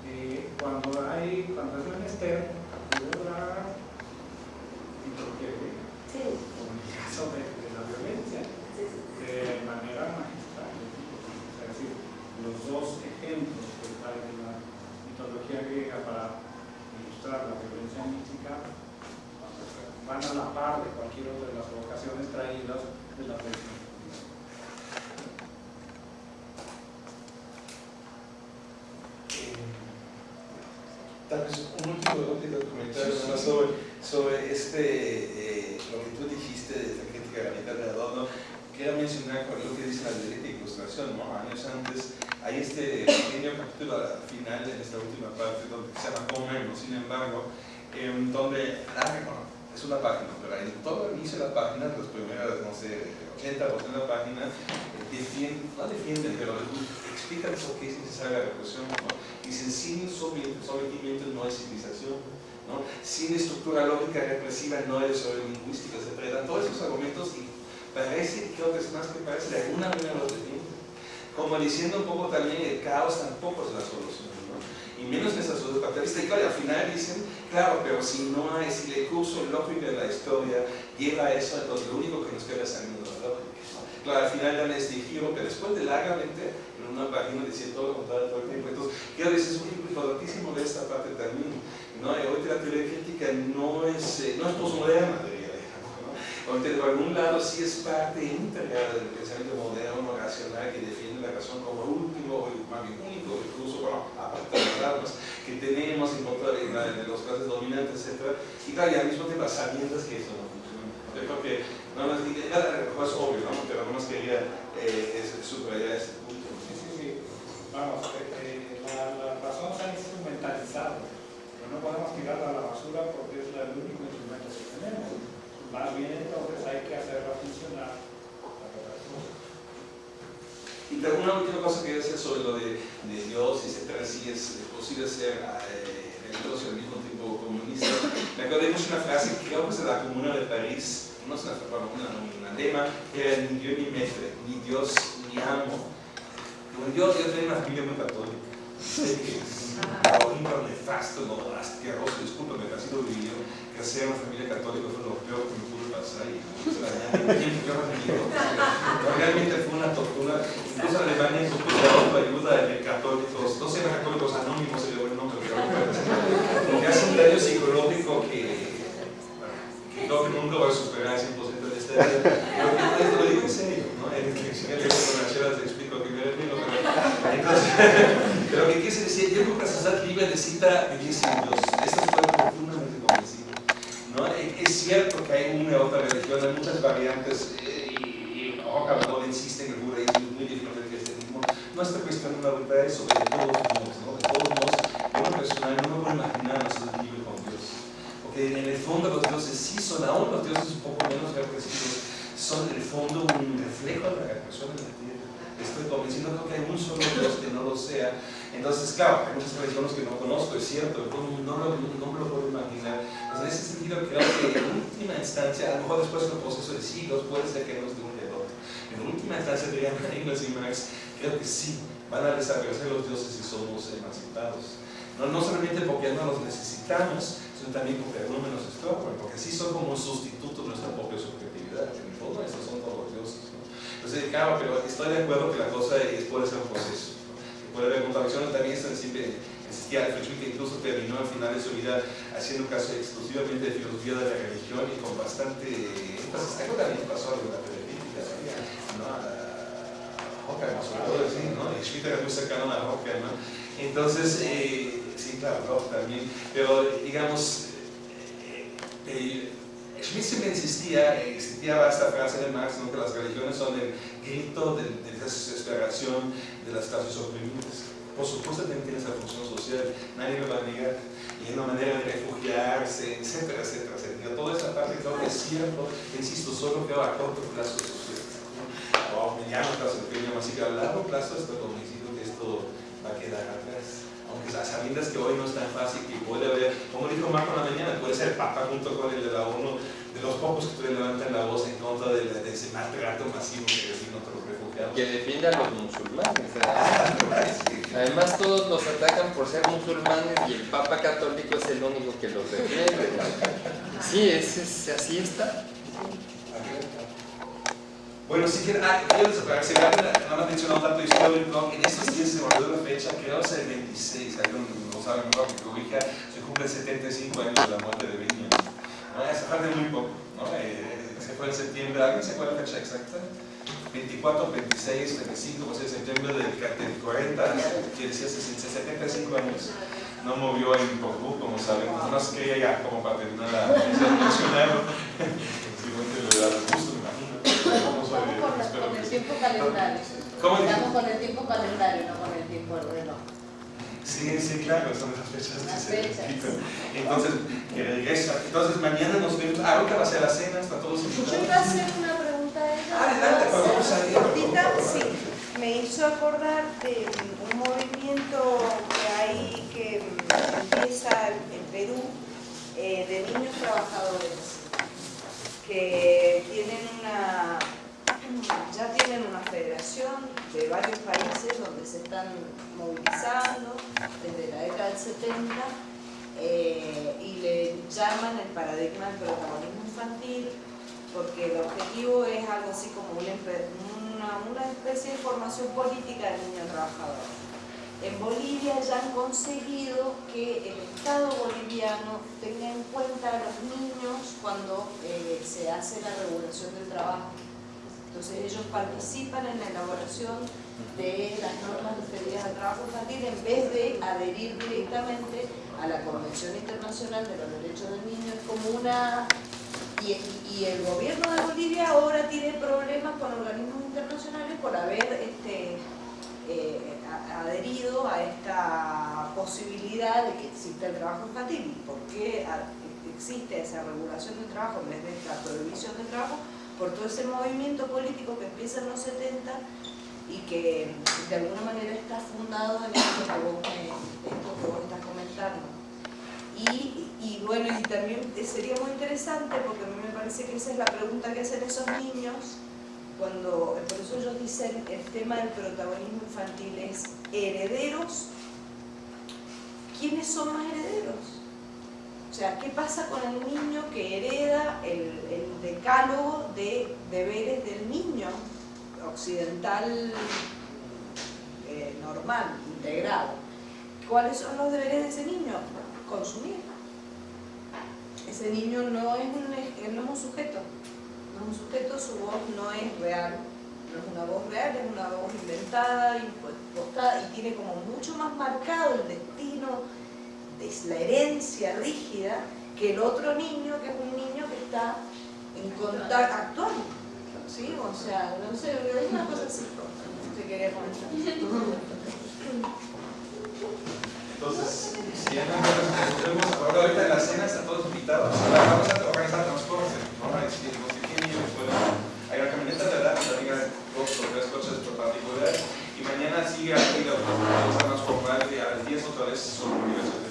Speaker 4: Eh, cuando hay, cuando es menester, captura y porque, sí. como en el caso de, de la violencia, de manera magistral. Es decir, los dos ejemplos que trae la mitología griega para ilustrar la violencia mística van a la par de cualquier otra de las vocaciones traídas de la religión.
Speaker 7: Tal vez un último, comentario sobre, sobre este, eh, lo que tú dijiste de la crítica de la mitad de Adorno, quiero mencionar con lo que dice la dialéctica y ilustración, ¿no? Años antes hay este pequeño capítulo al final, en esta última parte, donde se llama Comer, sin embargo, em, donde, bueno, es una página, pero en todo el inicio de la página, las primeras, no sé, 80% de la página, eh, defienden, no defienden, pero explican por qué es necesaria la represión, ¿no? Dicen, sin sometimiento no hay civilización, ¿no? sin estructura lógica represiva no hay lingüística, etc. Dan todos esos argumentos y parece, creo que es más que parece, de alguna manera lo defiende. Como diciendo un poco también el caos tampoco es la solución, ¿no? Y menos en esa sociedad capitalista. Y claro, al final dicen, claro, pero si no hay, si el curso lógico de la historia lleva eso, entonces lo único que nos queda es lógica. Claro, al final dan este giro, pero después de largamente, en una página decir todo lo contrario todo el tiempo. Entonces, quiero decir, es un ejemplo importantísimo de esta parte también. ¿no? Hoy la teoría crítica no es, eh, no es posmoderna, porque de algún lado sí es parte íntegra del pensamiento moderno, racional, que defiende la razón como último, o más bien único incluso bueno, aparte de las armas que tenemos en contra de, los clases dominantes, etc. Y claro, y al mismo tiempo sabiendas que eso no. Yo creo que, no más, es obvio, ¿no? pero no más quería eh, subrayar este punto.
Speaker 4: Sí, sí, sí. Vamos, eh, eh, la, la, razón se ha instrumentalizado, pero no podemos tirarla a la basura porque es el único instrumento que tenemos. Más bien entonces hay que hacerla funcionar.
Speaker 7: Y una última cosa que decía sobre lo de, de Dios, etcétera, si es posible ser eh, religioso y al mismo acordé mucho una frase que creo que es de la Comuna de París, no es una, una, una lema, que era ni Dios ni maître, ni Dios ni amo. Bueno, yo, yo tengo una familia muy católica. Sé que es horrible, nefasto, no, asqueroso, discúlpame, casi lo vivido crecer en una familia católica fue lo peor que me pudo pasar y realmente fue una tortura incluso Alemania propuso ayuda de católicos no llaman católicos anónimos se le buen nombre porque hace un daño psicológico que que que nunca va a superar el 100% de este pero esto lo digo en serio ¿no? en el diccionario de la te explico que pero entonces pero que quise decir yo creo que la sociedad libre necesita vivir sin Dios esta es profundamente convencida ¿no? es cierto que hay una otra religión, hay muchas variantes, eh, y, y Rocca insiste en el judaísmo, es muy diferente del cristianismo. No está cuestionando ahorita eso, de todos modos, ¿no? De todos modos, lo personal no me puedo imaginar no ser libre con Dios. Porque en el fondo los dioses sí son, aún los dioses un poco menos represivos, son en el fondo un reflejo de la creación en la tierra. Estoy convencido de que hay un solo Dios que no lo sea. Entonces, claro, hay muchas religiones que no conozco, es cierto, no, no, lo- no me lo puedo imaginar. Pues en ese sentido, creo que en última instancia, a lo mejor después de un proceso de siglos, puede ser que no es de un otro. En última instancia, dirían Engels y Marx, creo que sí, van a desaparecer los dioses si somos emancipados. No, no solamente no los necesitamos, sino también no nos estorban, porque sí son como un sustituto de nuestra propia subjetividad. En el fondo, estos son todos los dioses. ¿no? Entonces, claro, pero estoy de acuerdo que la cosa es- puede ser un proceso. ¿no? Puede haber contradicciones, también siempre existía que incluso terminó al final de su vida haciendo caso exclusivamente de filosofía de la religión y con bastante énfasis. Algo también pasó en la ¿no? A Hockenheim, sobre todo, ¿no? Y Schmitt era muy cercano a Hockenheim, ¿no? Entonces, eh, sí, claro, también, pero digamos, eh, eh, Schmitt siempre insistía, eh, existía esta frase de Marx, ¿no? que las religiones son el grito de, de desesperación de las clases oprimidas. Por supuesto también tiene esa función social, nadie me va a negar. Y hay una manera de refugiarse, etcétera, etcétera, etcétera. Toda esa parte creo que es cierto, insisto, solo creo a corto plazo es. O a mediano plazo, depende más, y a largo plazo estoy convencido que esto va a quedar atrás. Aunque a sabiendas que hoy no es tan fácil, que puede haber, como dijo Marco en la mañana, puede ser Papa junto con el de la ONU, de los pocos que todavía levantan la voz en contra de, de ese maltrato masivo que reciben otros refugiados.
Speaker 13: Que defiende a los musulmanes. Además todos los atacan por ser musulmanes y el Papa Católico es el único que los defiende. Sí, es, es- así está.
Speaker 7: Bueno, si quieren, ah, quiero separar, se nada más mencionar un dato histórico, en estos días se volvió la fecha, creo que el 26, alguien no sabe mejor que corrija, se cumple 75 años de la muerte de Benjamin. ¿no? Hace falta muy poco, ¿no? Eh, se fue en septiembre, ¿alguien se acuerda la fecha exacta? 24, 26, 25, pues de septiembre del, del 40, que decía hace 75 años, no movió en Portbú, como saben, no más quería ya como para terminar la mencionarlo, simplemente le da gusto. Vamos
Speaker 6: con, el tiempo calendario.
Speaker 7: ¿Cómo dice?
Speaker 6: Estamos con el tiempo calendario, no con el tiempo reloj.
Speaker 7: Sí, sí, claro, son esas fechas que
Speaker 6: Las
Speaker 7: se
Speaker 6: fechas.
Speaker 7: Entonces, que regresa. Entonces, mañana nos vemos. Ah, ahorita va a ser la cena, está todos
Speaker 6: Yo
Speaker 7: invitados.
Speaker 6: iba a hacer una pregunta a ella.
Speaker 7: Adelante,
Speaker 6: ¿puedo
Speaker 7: vamos a ir.
Speaker 6: Sí. Me hizo acordar de un movimiento que hay que empieza en Perú eh, de niños trabajadores que tienen una ya tienen una federación de varios países donde se están movilizando desde la década del 70 eh, y le llaman el paradigma del protagonismo infantil porque el objetivo es algo así como una, una especie de formación política del niño trabajador. En Bolivia ya han conseguido que el Estado boliviano tenga en cuenta a los niños cuando eh, se hace la regulación del trabajo. Entonces ellos participan en la elaboración de las normas referidas al trabajo infantil en vez de adherir directamente a la Convención Internacional de los Derechos del Niño. Es como una... Y, y el gobierno de Bolivia ahora tiene problemas con organismos internacionales por haber este, eh, adherido a esta posibilidad de que exista el trabajo infantil. ¿Y por qué existe esa regulación del trabajo en vez de esta prohibición del trabajo? Por todo ese movimiento político que empieza en los 70 y que de alguna manera está fundado en esto que vos, esto que estás comentando. Y bueno, y también sería muy interesante porque a mí me parece que esa es la pregunta que hacen esos niños cuando, por eso ellos dicen el tema del protagonismo infantil es herederos. ¿Quiénes son más herederos? O sea, ¿qué pasa con el niño que hereda el, el decálogo de deberes del niño occidental eh, normal, integrado? ¿Cuáles son los deberes de ese niño? Consumir. Ese niño no es un, no es un sujeto, un sujeto, su voz no es real, no es una voz real, es una voz inventada, impostada y tiene como mucho más marcado el destino, es la herencia rígida que el otro niño, que es un niño que está en contacto actual. ¿Sí? O sea, no sé, es una cosa así. Te quería comentar.
Speaker 7: Entonces, si ya no podemos ahora ahorita en la cena están todos invitados. Vamos a organizar transporte, ¿no? Si no sé quién pueden. Hay una camioneta de edad, también hay dos o tres coches particulares. Y mañana sigue aquí la más formal, y a las 10 otra vez sobre la universidad.